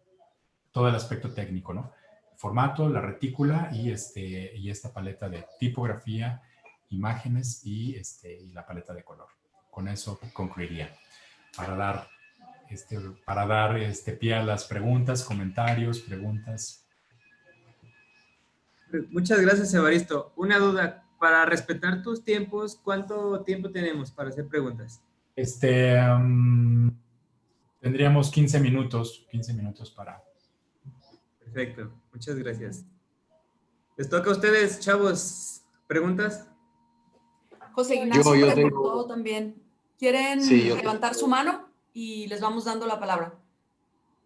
todo el aspecto técnico, ¿no? formato, la retícula y, este, y esta paleta de tipografía, imágenes y, este, y la paleta de color. Con eso concluiría. Para dar, este, para dar este, pie a las preguntas, comentarios, preguntas, Muchas gracias, Evaristo. Una duda. para respetar tus tiempos, ¿cuánto tiempo tenemos para hacer preguntas? Este, tendríamos 15 minutos, 15 minutos para... Perfecto, muchas gracias. Les toca a ustedes, chavos, ¿preguntas? José Ignacio yo, yo también. ¿Quieren levantar su mano? Y les vamos dando la palabra.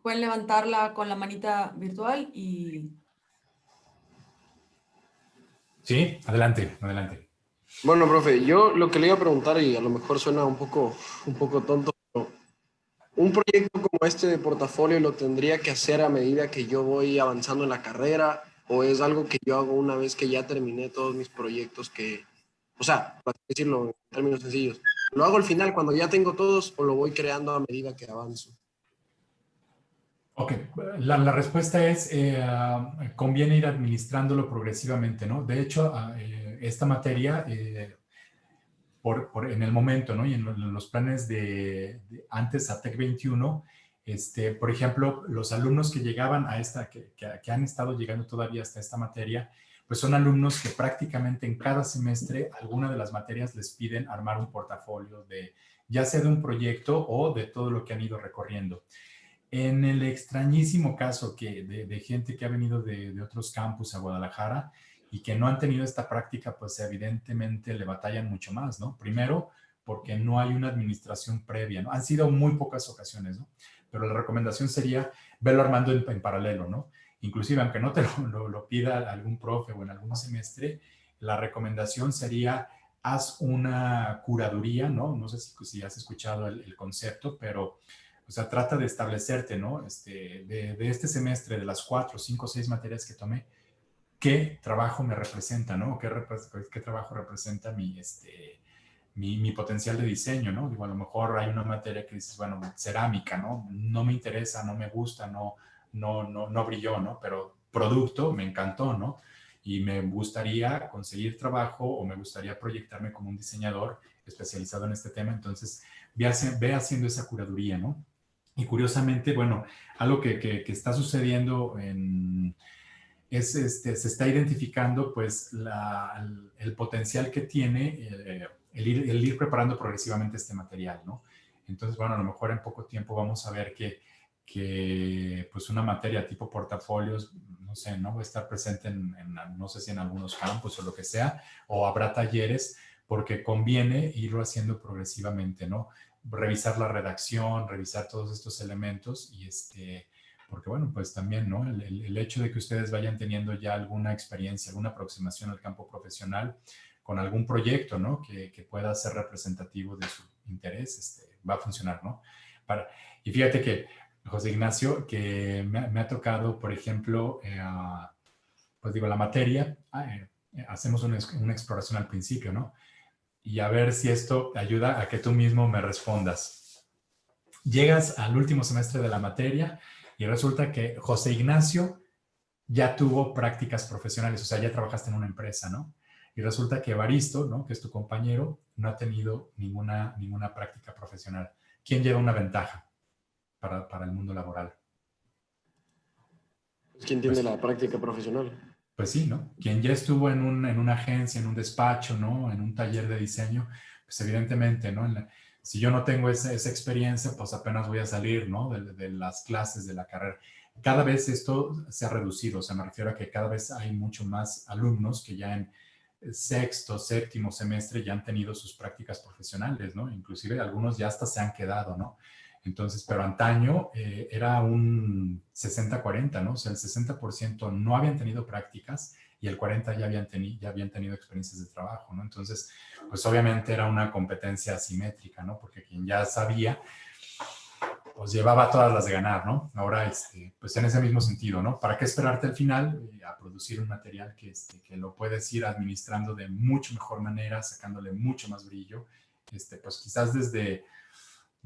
Pueden levantarla con la manita virtual y... Sí, adelante, adelante. Bueno, profe, yo lo que le iba a preguntar, y a lo mejor suena un poco, un poco tonto, pero un proyecto como este de portafolio lo tendría que hacer a medida que yo voy avanzando en la carrera, o es algo que yo hago una vez que ya terminé todos mis proyectos que, o sea, para decirlo en términos sencillos, ¿lo hago al final cuando ya tengo todos o lo voy creando a medida que avanzo? Ok, la, respuesta es, eh, conviene ir administrándolo progresivamente, ¿no? De hecho, ah, eh, esta materia, eh, por, en el momento, ¿no? Y en, los planes de, antes a TEC 21, este, por ejemplo, los alumnos que llegaban a esta, que, han estado llegando todavía hasta esta materia, pues son alumnos que prácticamente en cada semestre alguna de las materias les piden armar un portafolio de ya sea de un proyecto o de todo lo que han ido recorriendo. En el extrañísimo caso que de, gente que ha venido de, otros campus a Guadalajara y que no han tenido esta práctica, pues evidentemente le batallan mucho más, ¿no? Primero, porque no hay una administración previa, ¿no? Han sido muy pocas ocasiones, ¿no? Pero la recomendación sería verlo armando en, paralelo, ¿no? Inclusive, aunque no te lo, pida algún profe o en algún semestre, la recomendación sería haz una curaduría, ¿no? No sé si, has escuchado el concepto, pero o sea, trata de establecerte, ¿no? Este, de, este semestre, de las cuatro, cinco, seis materias que tomé, qué trabajo me representa, ¿no? ¿Qué, qué trabajo representa mi, este, mi, mi, potencial de diseño, ¿no? Digo, a lo mejor hay una materia que dices, bueno, cerámica, ¿no? No me interesa, no me gusta, no, no, no, no brilló, ¿no? Pero producto me encantó, ¿no? Y me gustaría conseguir trabajo o me gustaría proyectarme como un diseñador especializado en este tema. Entonces, ve, ve haciendo esa curaduría, ¿no? Y curiosamente, bueno, algo que, que, está sucediendo en, es, este, se está identificando pues la, el, potencial que tiene eh, el, ir, el, ir, preparando progresivamente este material, ¿no? Entonces, bueno, a lo mejor en poco tiempo vamos a ver que, que pues una materia tipo portafolios, no sé, ¿no? Va a estar presente en, no sé si en algunos campos o lo que sea, o habrá talleres, porque conviene irlo haciendo progresivamente, ¿no? revisar la redacción, revisar todos estos elementos y este, porque bueno, pues también, ¿no? El, hecho de que ustedes vayan teniendo ya alguna experiencia, alguna aproximación al campo profesional con algún proyecto, ¿no? Que, pueda ser representativo de su interés, este, va a funcionar, ¿no? Para, y fíjate que, José Ignacio, que me, ha tocado, por ejemplo, eh, pues digo, la materia, ah, eh, hacemos una, una exploración al principio, ¿no? y a ver si esto ayuda a que tú mismo me respondas. Llegas al último semestre de la materia y resulta que José Ignacio ya tuvo prácticas profesionales, o sea, ya trabajaste en una empresa, ¿no? Y resulta que Evaristo, ¿no? Que es tu compañero, no ha tenido ninguna, ninguna práctica profesional. ¿Quién lleva una ventaja para, para el mundo laboral? ¿Quién tiene pues la práctica profesional? pues sí, ¿no? Quien ya estuvo en, un, en una agencia, en un despacho, ¿no? En un taller de diseño, pues evidentemente, ¿no? si yo no tengo esa, esa, experiencia, pues apenas voy a salir, ¿no? De, de, las clases de la carrera. Cada vez esto se ha reducido, o sea, me refiero a que cada vez hay mucho más alumnos que ya en sexto, séptimo semestre ya han tenido sus prácticas profesionales, ¿no? Inclusive algunos ya hasta se han quedado, ¿no? Entonces, pero antaño eh, era un 60-40, ¿no? O sea, el 60% no habían tenido prácticas y el 40% ya habían, ya habían tenido experiencias de trabajo, ¿no? Entonces, pues obviamente era una competencia asimétrica, ¿no? Porque quien ya sabía, pues llevaba todas las de ganar, ¿no? Ahora, este, pues en ese mismo sentido, ¿no? ¿Para qué esperarte al final eh, a producir un material que, este, que lo puedes ir administrando de mucho mejor manera, sacándole mucho más brillo? Este, pues quizás desde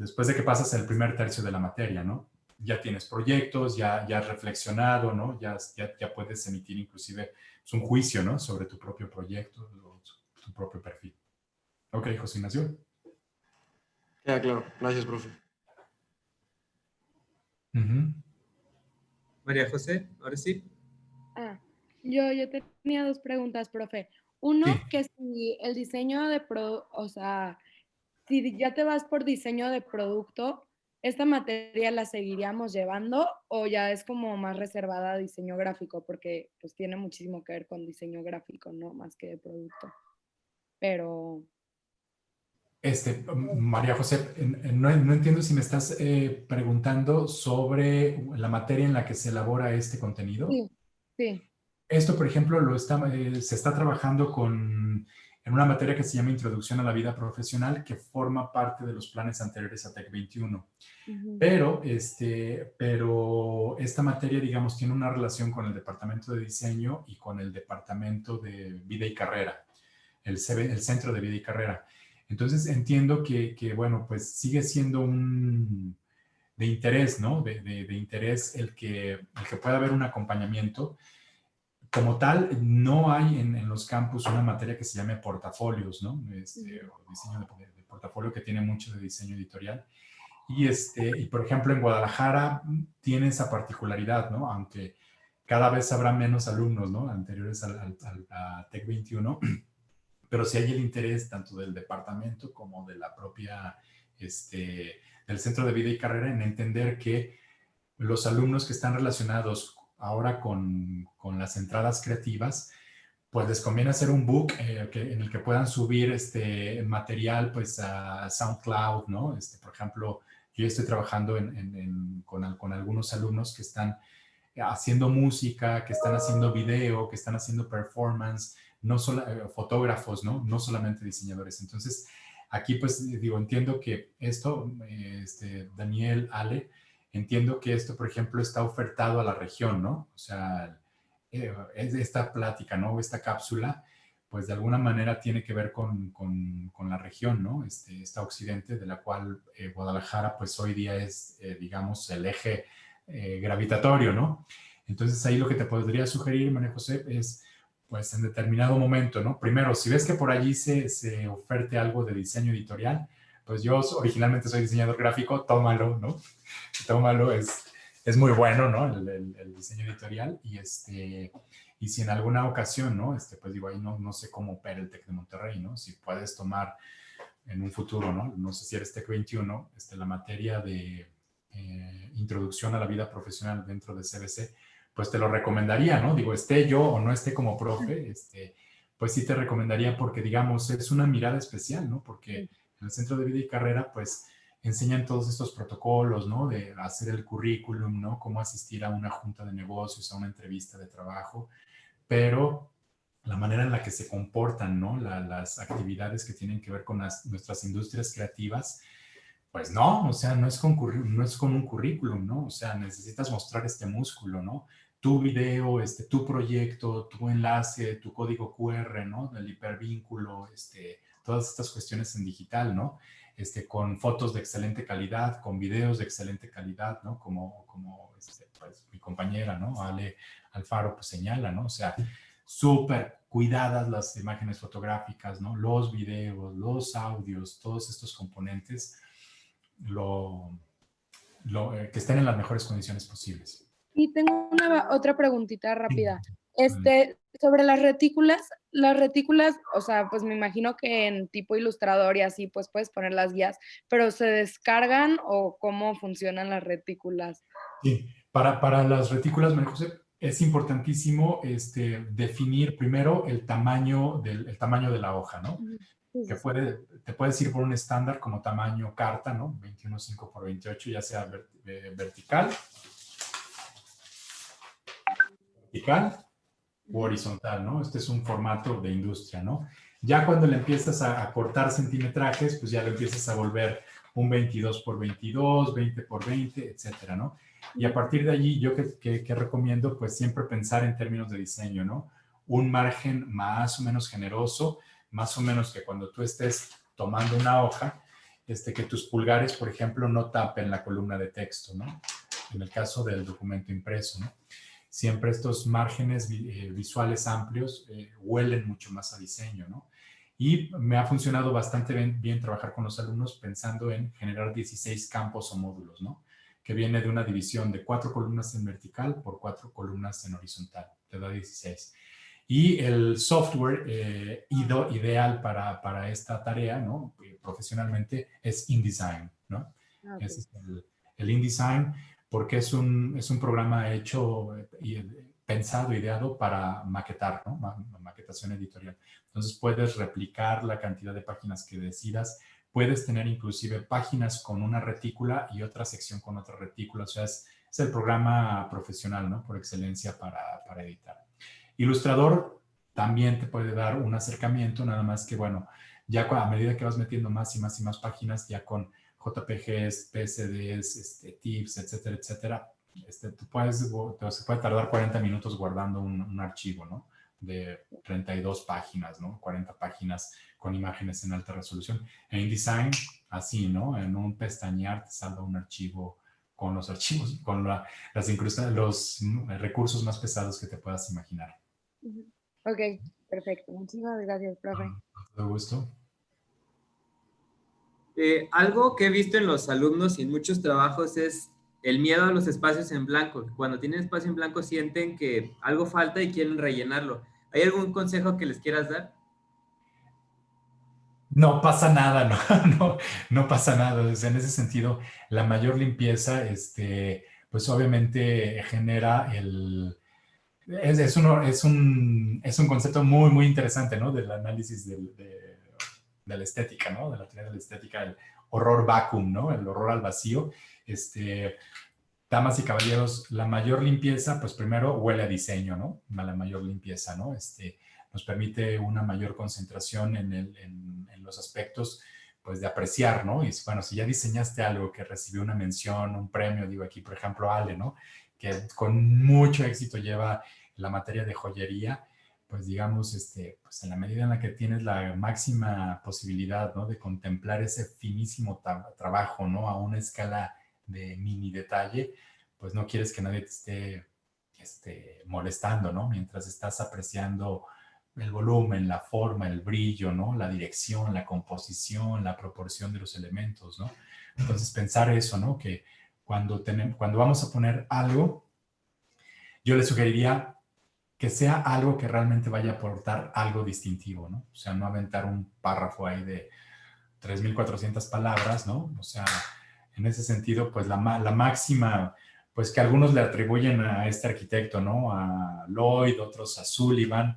después de que pasas el primer tercio de la materia, ¿no? Ya tienes proyectos, ya, ya has reflexionado, ¿no? Ya, ya, puedes emitir inclusive pues, un juicio, ¿no? Sobre tu propio proyecto, tu propio perfil. Ok, José Ignacio. Ya, claro. Gracias, profe. María José, ahora sí. Ah, yo, yo tenía dos preguntas, profe. Uno, que si el diseño de producto, o sea, si ya te vas por diseño de producto, ¿esta materia la seguiríamos llevando o ya es como más reservada a diseño gráfico? Porque pues tiene muchísimo que ver con diseño gráfico, ¿no? Más que de producto. Pero... Este, María José, no, entiendo si me estás eh, preguntando sobre la materia en la que se elabora este contenido. Sí, sí. Esto, por ejemplo, lo está, eh, se está trabajando con en una materia que se llama Introducción a la Vida Profesional, que forma parte de los planes anteriores a TEC 21. pero, este, pero esta materia, digamos, tiene una relación con el Departamento de Diseño y con el Departamento de Vida y Carrera, el, el Centro de Vida y Carrera. Entonces entiendo que, que bueno, pues sigue siendo un de interés, ¿no? De, de, de interés el que, el que pueda haber un acompañamiento como tal, no hay en, los campus una materia que se llame portafolios, ¿no? Este, o diseño de, portafolio que tiene mucho de diseño editorial. Y, este, y por ejemplo, en Guadalajara tiene esa particularidad, ¿no? Aunque cada vez habrá menos alumnos, ¿no? Anteriores al, al, a TEC 21, (clears throat) pero sí hay el interés tanto del departamento como de la propia, este, del Centro de Vida y Carrera en entender que los alumnos que están relacionados ahora con, con, las entradas creativas, pues les conviene hacer un book eh, en el que puedan subir este material pues a SoundCloud, ¿no? Este, por ejemplo, yo estoy trabajando con, con, algunos alumnos que están haciendo música, que están haciendo video, que están haciendo performance, no solo eh, fotógrafos, ¿no? No solamente diseñadores. Entonces, aquí pues digo, entiendo que esto, este, Daniel, Ale, Entiendo que esto, por ejemplo, está ofertado a la región, ¿no? O sea, eh, es esta plática, ¿no? Esta cápsula, pues de alguna manera tiene que ver con, con, la región, ¿no? Este, esta occidente, de la cual eh, Guadalajara, pues hoy día es, eh, digamos, el eje gravitatorio, ¿no? Entonces ahí lo que te podría sugerir, María José, es, pues en determinado momento, ¿no? Primero, si ves que por allí se, se oferte algo de diseño editorial, pues yo originalmente soy diseñador gráfico, tómalo, ¿no? (laughs) Tómalo, es, es muy bueno, ¿no? El, diseño editorial y este... Y si en alguna ocasión, ¿no? Este, pues digo, ahí no, no sé cómo opera el TEC de Monterrey, ¿no? Si puedes tomar en un futuro, ¿no? No sé si eres TEC 21, este, la materia de eh, introducción a la vida profesional dentro de CBC, pues te lo recomendaría, ¿no? Digo, esté yo o no esté como profe, este, pues sí te recomendaría porque, digamos, es una mirada especial, ¿no? Porque en el Centro de Vida y Carrera, pues enseñan todos estos protocolos, ¿no? De hacer el currículum, ¿no? Cómo asistir a una junta de negocios, a una entrevista de trabajo, pero la manera en la que se comportan, ¿no? las actividades que tienen que ver con nuestras industrias creativas, pues no, o sea, no es, con, no es con un currículum, ¿no? O sea, necesitas mostrar este músculo, ¿no? Tu video, este, tu proyecto, tu enlace, tu código QR, ¿no? El hipervínculo, este, todas estas cuestiones en digital, ¿no? Este, con fotos de excelente calidad, con videos de excelente calidad, ¿no? Como, como este, pues, mi compañera, ¿no? Ale Alfaro pues señala, ¿no? O sea, súper cuidadas las imágenes fotográficas, ¿no? Los videos, los audios, todos estos componentes, lo, lo, eh, que estén en las mejores condiciones posibles. Y tengo una otra preguntita rápida. Este, sobre las retículas, las retículas, o sea, pues me imagino que en tipo ilustrador y así, pues puedes poner las guías, pero ¿se descargan o cómo funcionan las retículas? Sí, para, para las retículas, María José, es importantísimo este, definir primero el tamaño, del, el tamaño de la hoja, ¿no? Que puede, te puedes ir por un estándar como tamaño carta, ¿no? 21.5 por 28, ya sea eh, vertical, vertical horizontal, ¿no? Este es un formato de industria, ¿no? Ya cuando le empiezas a, cortar centimetrajes, pues ya lo empiezas a volver un 22 por 22, 20 por 20, etcétera, ¿no? Y a partir de allí, yo que, recomiendo, pues siempre pensar en términos de diseño, ¿no? Un margen más o menos generoso, más o menos que cuando tú estés tomando una hoja, este, que tus pulgares, por ejemplo, no tapen la columna de texto, ¿no? En el caso del documento impreso, ¿no? Siempre estos márgenes eh, visuales amplios eh, huelen mucho más a diseño, ¿no? Y me ha funcionado bastante bien, trabajar con los alumnos pensando en generar 16 campos o módulos, ¿no? Que viene de una división de cuatro columnas en vertical por cuatro columnas en horizontal, te da 16. Y el software eh, ideal para, para, esta tarea, ¿no? Profesionalmente, es InDesign, ¿no? Ah, es el, el, InDesign porque es un, es un programa hecho y pensado, ideado para maquetar, ¿no? Maquetación editorial. Entonces puedes replicar la cantidad de páginas que decidas, puedes tener inclusive páginas con una retícula y otra sección con otra retícula, o sea, es, es el programa profesional, ¿no? Por excelencia para, para editar. Ilustrador también te puede dar un acercamiento, nada más que, bueno, ya a medida que vas metiendo más y más y más páginas, ya con JPGs, PSDs, este, tips, etcétera, etcétera, este, tú puedes, se puede tardar 40 minutos guardando un, un, archivo, ¿no? De 32 páginas, ¿no? 40 páginas con imágenes en alta resolución. En InDesign, así, ¿no? En un pestañear te salga un archivo con los archivos, con la, las los recursos más pesados que te puedas imaginar. Ok, perfecto. Muchísimas gracias, profe. Con todo gusto. Eh, algo que he visto en los alumnos y en muchos trabajos es el miedo a los espacios en blanco. Cuando tienen espacio en blanco sienten que algo falta y quieren rellenarlo. ¿Hay algún consejo que les quieras dar? No pasa nada, (laughs) no, no, pasa nada. en ese sentido, la mayor limpieza, este, pues obviamente genera el, es, es, uno, es, un, es un concepto muy, muy interesante, ¿no? Del análisis del, de, de, la estética, ¿no? De la teoría de la estética, el horror vacuum, ¿no? El horror al vacío. Este, damas y caballeros, la mayor limpieza, pues primero huele a diseño, ¿no? La mayor limpieza, ¿no? Este, nos permite una mayor concentración en, el, en, los aspectos pues de apreciar, ¿no? Y bueno, si ya diseñaste algo que recibió una mención, un premio, digo aquí, por ejemplo, Ale, ¿no? que con mucho éxito lleva la materia de joyería, pues digamos, este, pues en la medida en la que tienes la máxima posibilidad, ¿no? De contemplar ese finísimo trabajo, ¿no? A una escala de mini detalle, pues no quieres que nadie te esté este, molestando, ¿no? Mientras estás apreciando el volumen, la forma, el brillo, ¿no? La dirección, la composición, la proporción de los elementos, ¿no? Entonces pensar eso, ¿no? Que cuando, tenemos, cuando vamos a poner algo, yo le sugeriría que sea algo que realmente vaya a aportar algo distintivo, ¿no? O sea, no aventar un párrafo ahí de 3.400 palabras, ¿no? O sea, en ese sentido, pues la, la máxima, pues que algunos le atribuyen a este arquitecto, ¿no? A Lloyd, otros a Sullivan,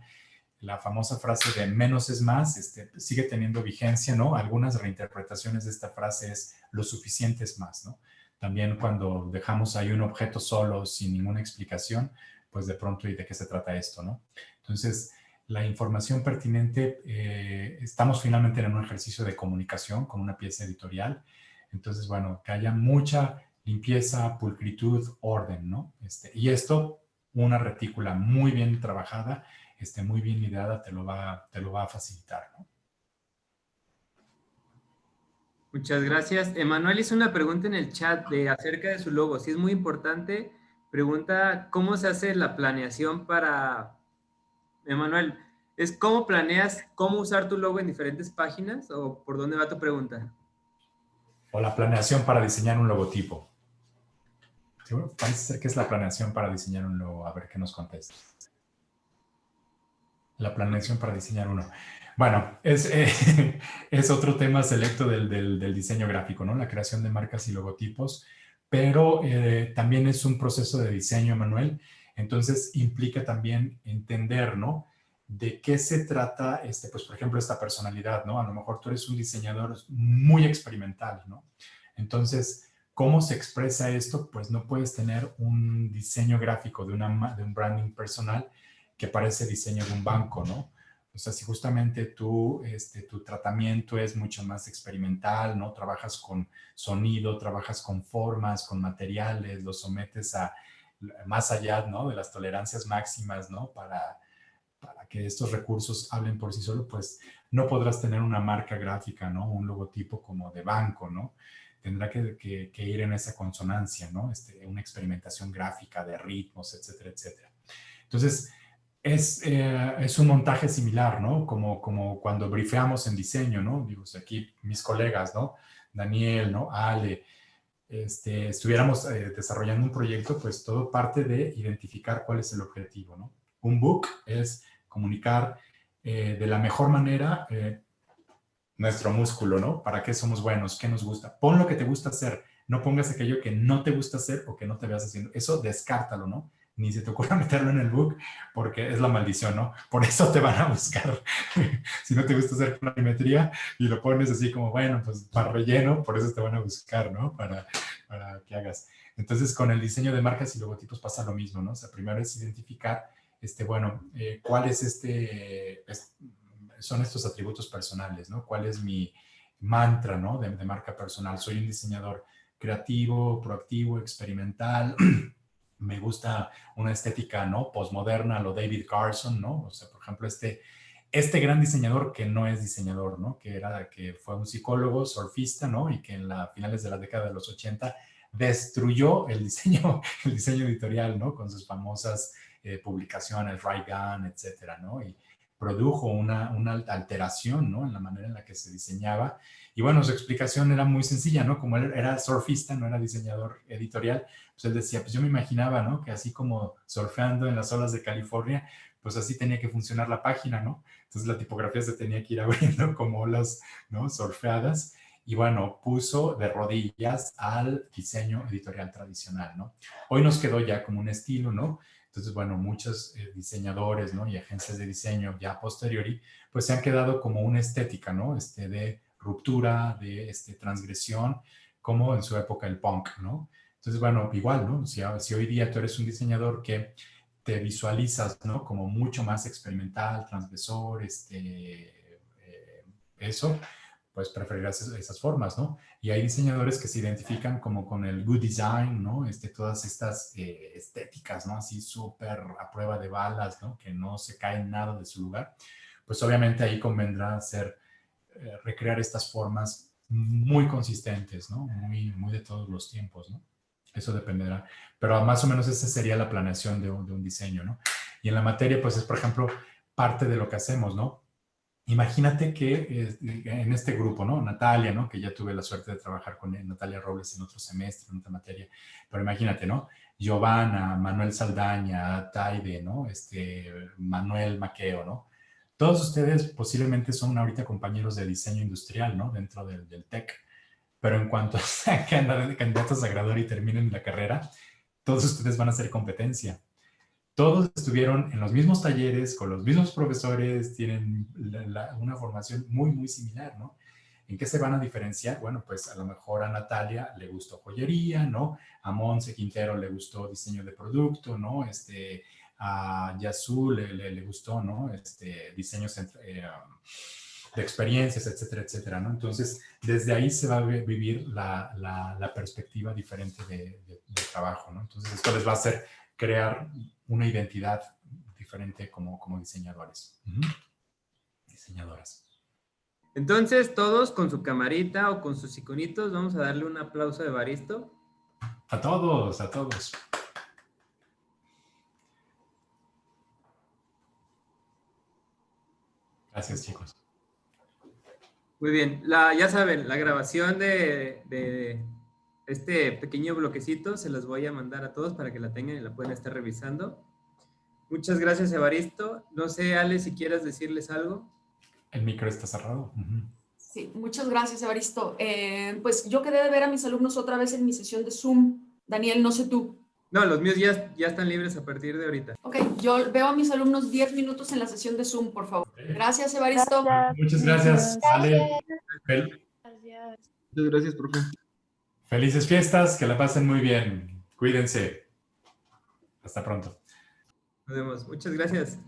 la famosa frase de menos es más, este, sigue teniendo vigencia, ¿no? Algunas reinterpretaciones de esta frase es lo suficiente es más, ¿no? También cuando dejamos ahí un objeto solo sin ninguna explicación, pues de pronto, ¿y de qué se trata esto? ¿no? Entonces, la información pertinente, eh, estamos finalmente en un ejercicio de comunicación con una pieza editorial. Entonces, bueno, que haya mucha limpieza, pulcritud, orden, ¿no? Este, y esto, una retícula muy bien trabajada, este, muy bien ideada, te lo va, te lo va a facilitar, ¿no? Muchas gracias. Emanuel hizo una pregunta en el chat de acerca de su logo. Sí, es muy importante. Pregunta, ¿cómo se hace la planeación para... Emanuel, ¿es cómo planeas cómo usar tu logo en diferentes páginas o por dónde va tu pregunta? O la planeación para diseñar un logotipo. parece ser que es la planeación para diseñar un logo. A ver qué nos contesta. La planeación para diseñar uno. Bueno, es, eh, (laughs) es otro tema selecto del, del, diseño gráfico, ¿no? La creación de marcas y logotipos, pero eh, también es un proceso de diseño, Manuel. Entonces, implica también entender, ¿no? De qué se trata, este, pues, por ejemplo, esta personalidad, ¿no? A lo mejor tú eres un diseñador muy experimental, ¿no? Entonces, ¿cómo se expresa esto? Pues no puedes tener un diseño gráfico de, de un branding personal que parece diseño de un banco, ¿no? O sea, si justamente tú, este, tu tratamiento es mucho más experimental, ¿no? Trabajas con sonido, trabajas con formas, con materiales, lo sometes a más allá, ¿no? De las tolerancias máximas, ¿no? Para, para que estos recursos hablen por sí solo, pues no podrás tener una marca gráfica, ¿no? Un logotipo como de banco, ¿no? Tendrá que, que ir en esa consonancia, ¿no? Este, una experimentación gráfica de ritmos, etcétera, etcétera. Entonces, es, eh, es, un montaje similar, ¿no? Como, como cuando brifeamos en diseño, ¿no? Digo, aquí mis colegas, ¿no? Daniel, ¿no? Ale, este, estuviéramos eh, desarrollando un proyecto, pues todo parte de identificar cuál es el objetivo, ¿no? Un book es comunicar eh, de la mejor manera nuestro músculo, ¿no? ¿Para qué somos buenos? ¿Qué nos gusta? Pon lo que te gusta hacer. No pongas aquello que no te gusta hacer o que no te veas haciendo. Eso descártalo, ¿no? Ni se te ocurra (laughs) meterlo en el book porque es la maldición, ¿no? Por eso te van a buscar. (laughs) si no te gusta hacer planimetría y lo pones así como, bueno, pues para relleno, por eso te van a buscar, ¿no? Para, para que hagas. Entonces, con el diseño de marcas y logotipos pasa lo mismo, ¿no? O sea, primero es identificar, este, bueno, eh, cuál es este, son estos atributos personales, ¿no? ¿Cuál es mi mantra, ¿no? De, de marca personal. Soy un diseñador creativo, proactivo, experimental. (clears throat) Me gusta una estética, ¿no? Postmoderna, lo David Carson, ¿no? O sea, por ejemplo, este, este gran diseñador que no es diseñador, ¿no? Que, era, que fue un psicólogo, surfista, ¿no? Y que en la finales de la década de los 80 destruyó el (laughs) diseño, el diseño editorial, ¿no? Con sus famosas eh, publicaciones, Right Gun, etcétera, ¿no? Y produjo una, una alteración, ¿no? En la manera en la que se diseñaba. Y bueno, su explicación era muy sencilla, ¿no? Como él era surfista, no era diseñador editorial, pues él decía, pues yo me imaginaba, ¿no? Que así como surfeando en las olas de California, pues así tenía que funcionar la página, ¿no? Entonces la tipografía se tenía que ir (laughs) abriendo como olas, ¿no? Surfeadas y bueno, puso de rodillas al diseño editorial tradicional, ¿no? Hoy nos quedó ya como un estilo, ¿no? Entonces, bueno, muchos eh, diseñadores, ¿no? Y agencias de diseño ya posteriori, pues se han quedado como una estética, ¿no? Este de ruptura, de este, transgresión, como en su época el punk, ¿no? Entonces, bueno, igual, ¿no? Si, si hoy día tú eres un diseñador que te visualizas, ¿no? Como mucho más experimental, transgresor, este, eh, eso, pues preferirás esas formas, ¿no? Y hay diseñadores que se identifican como con el good design, ¿no? Este, todas estas eh, estéticas, ¿no? Así súper a prueba de balas, ¿no? Que no se cae nada de su lugar. Pues obviamente ahí convendrá hacer, eh, recrear estas formas muy consistentes, ¿no? Muy, muy de todos los tiempos, ¿no? Eso dependerá. Pero más o menos esa sería la planeación de un, de un diseño, ¿no? Y en la materia, pues es, por ejemplo, parte de lo que hacemos, ¿no? Imagínate que eh, en este grupo, ¿no? Natalia, ¿no? Que ya tuve la suerte de trabajar con Natalia Robles en otro semestre, en otra materia. Pero imagínate, ¿no? Giovanna, Manuel Saldaña, Taide, ¿no? Este, Manuel Maqueo, ¿no? Todos ustedes posiblemente son ahorita compañeros de diseño industrial, ¿no? Dentro del, del TEC. Pero en cuanto (laughs) a candidatos a graduar y terminen la carrera, todos ustedes van a ser competencia todos estuvieron en los mismos talleres, con los mismos profesores, tienen una formación muy, muy similar, ¿no? ¿En qué se van a diferenciar? Bueno, pues a lo mejor a Natalia le gustó joyería, ¿no? A Monse Quintero le gustó diseño de producto, ¿no? Este, a Yasu le, le, gustó, ¿no? Este, diseños eh, de experiencias, etcétera, etcétera, ¿no? Entonces, desde ahí se va a vivir la, la, perspectiva diferente de, de, trabajo, ¿no? Entonces, esto les va a hacer crear una identidad diferente como, como diseñadores. Diseñadoras. Entonces, todos con su camarita o con sus iconitos, vamos a darle un aplauso de Baristo. A todos, a todos. Gracias, chicos. Muy bien. La, ya saben, la grabación de, de este pequeño bloquecito se los voy a mandar a todos para que la tengan y la puedan estar revisando. Muchas gracias, Evaristo. No sé, Ale, si quieres decirles algo. El micro está cerrado. Sí, muchas gracias, Evaristo. Eh, pues yo quedé de ver a mis alumnos otra vez en mi sesión de Zoom. Daniel, no sé tú. No, los míos ya, ya están libres a partir de ahorita. Ok, yo veo a mis alumnos 10 minutos en la sesión de Zoom, por favor. Gracias, Evaristo. Muchas gracias, Ale. Gracias. Muchas gracias, profe. Felices fiestas, que la pasen muy bien. Cuídense. Hasta pronto. Nos vemos. Muchas gracias.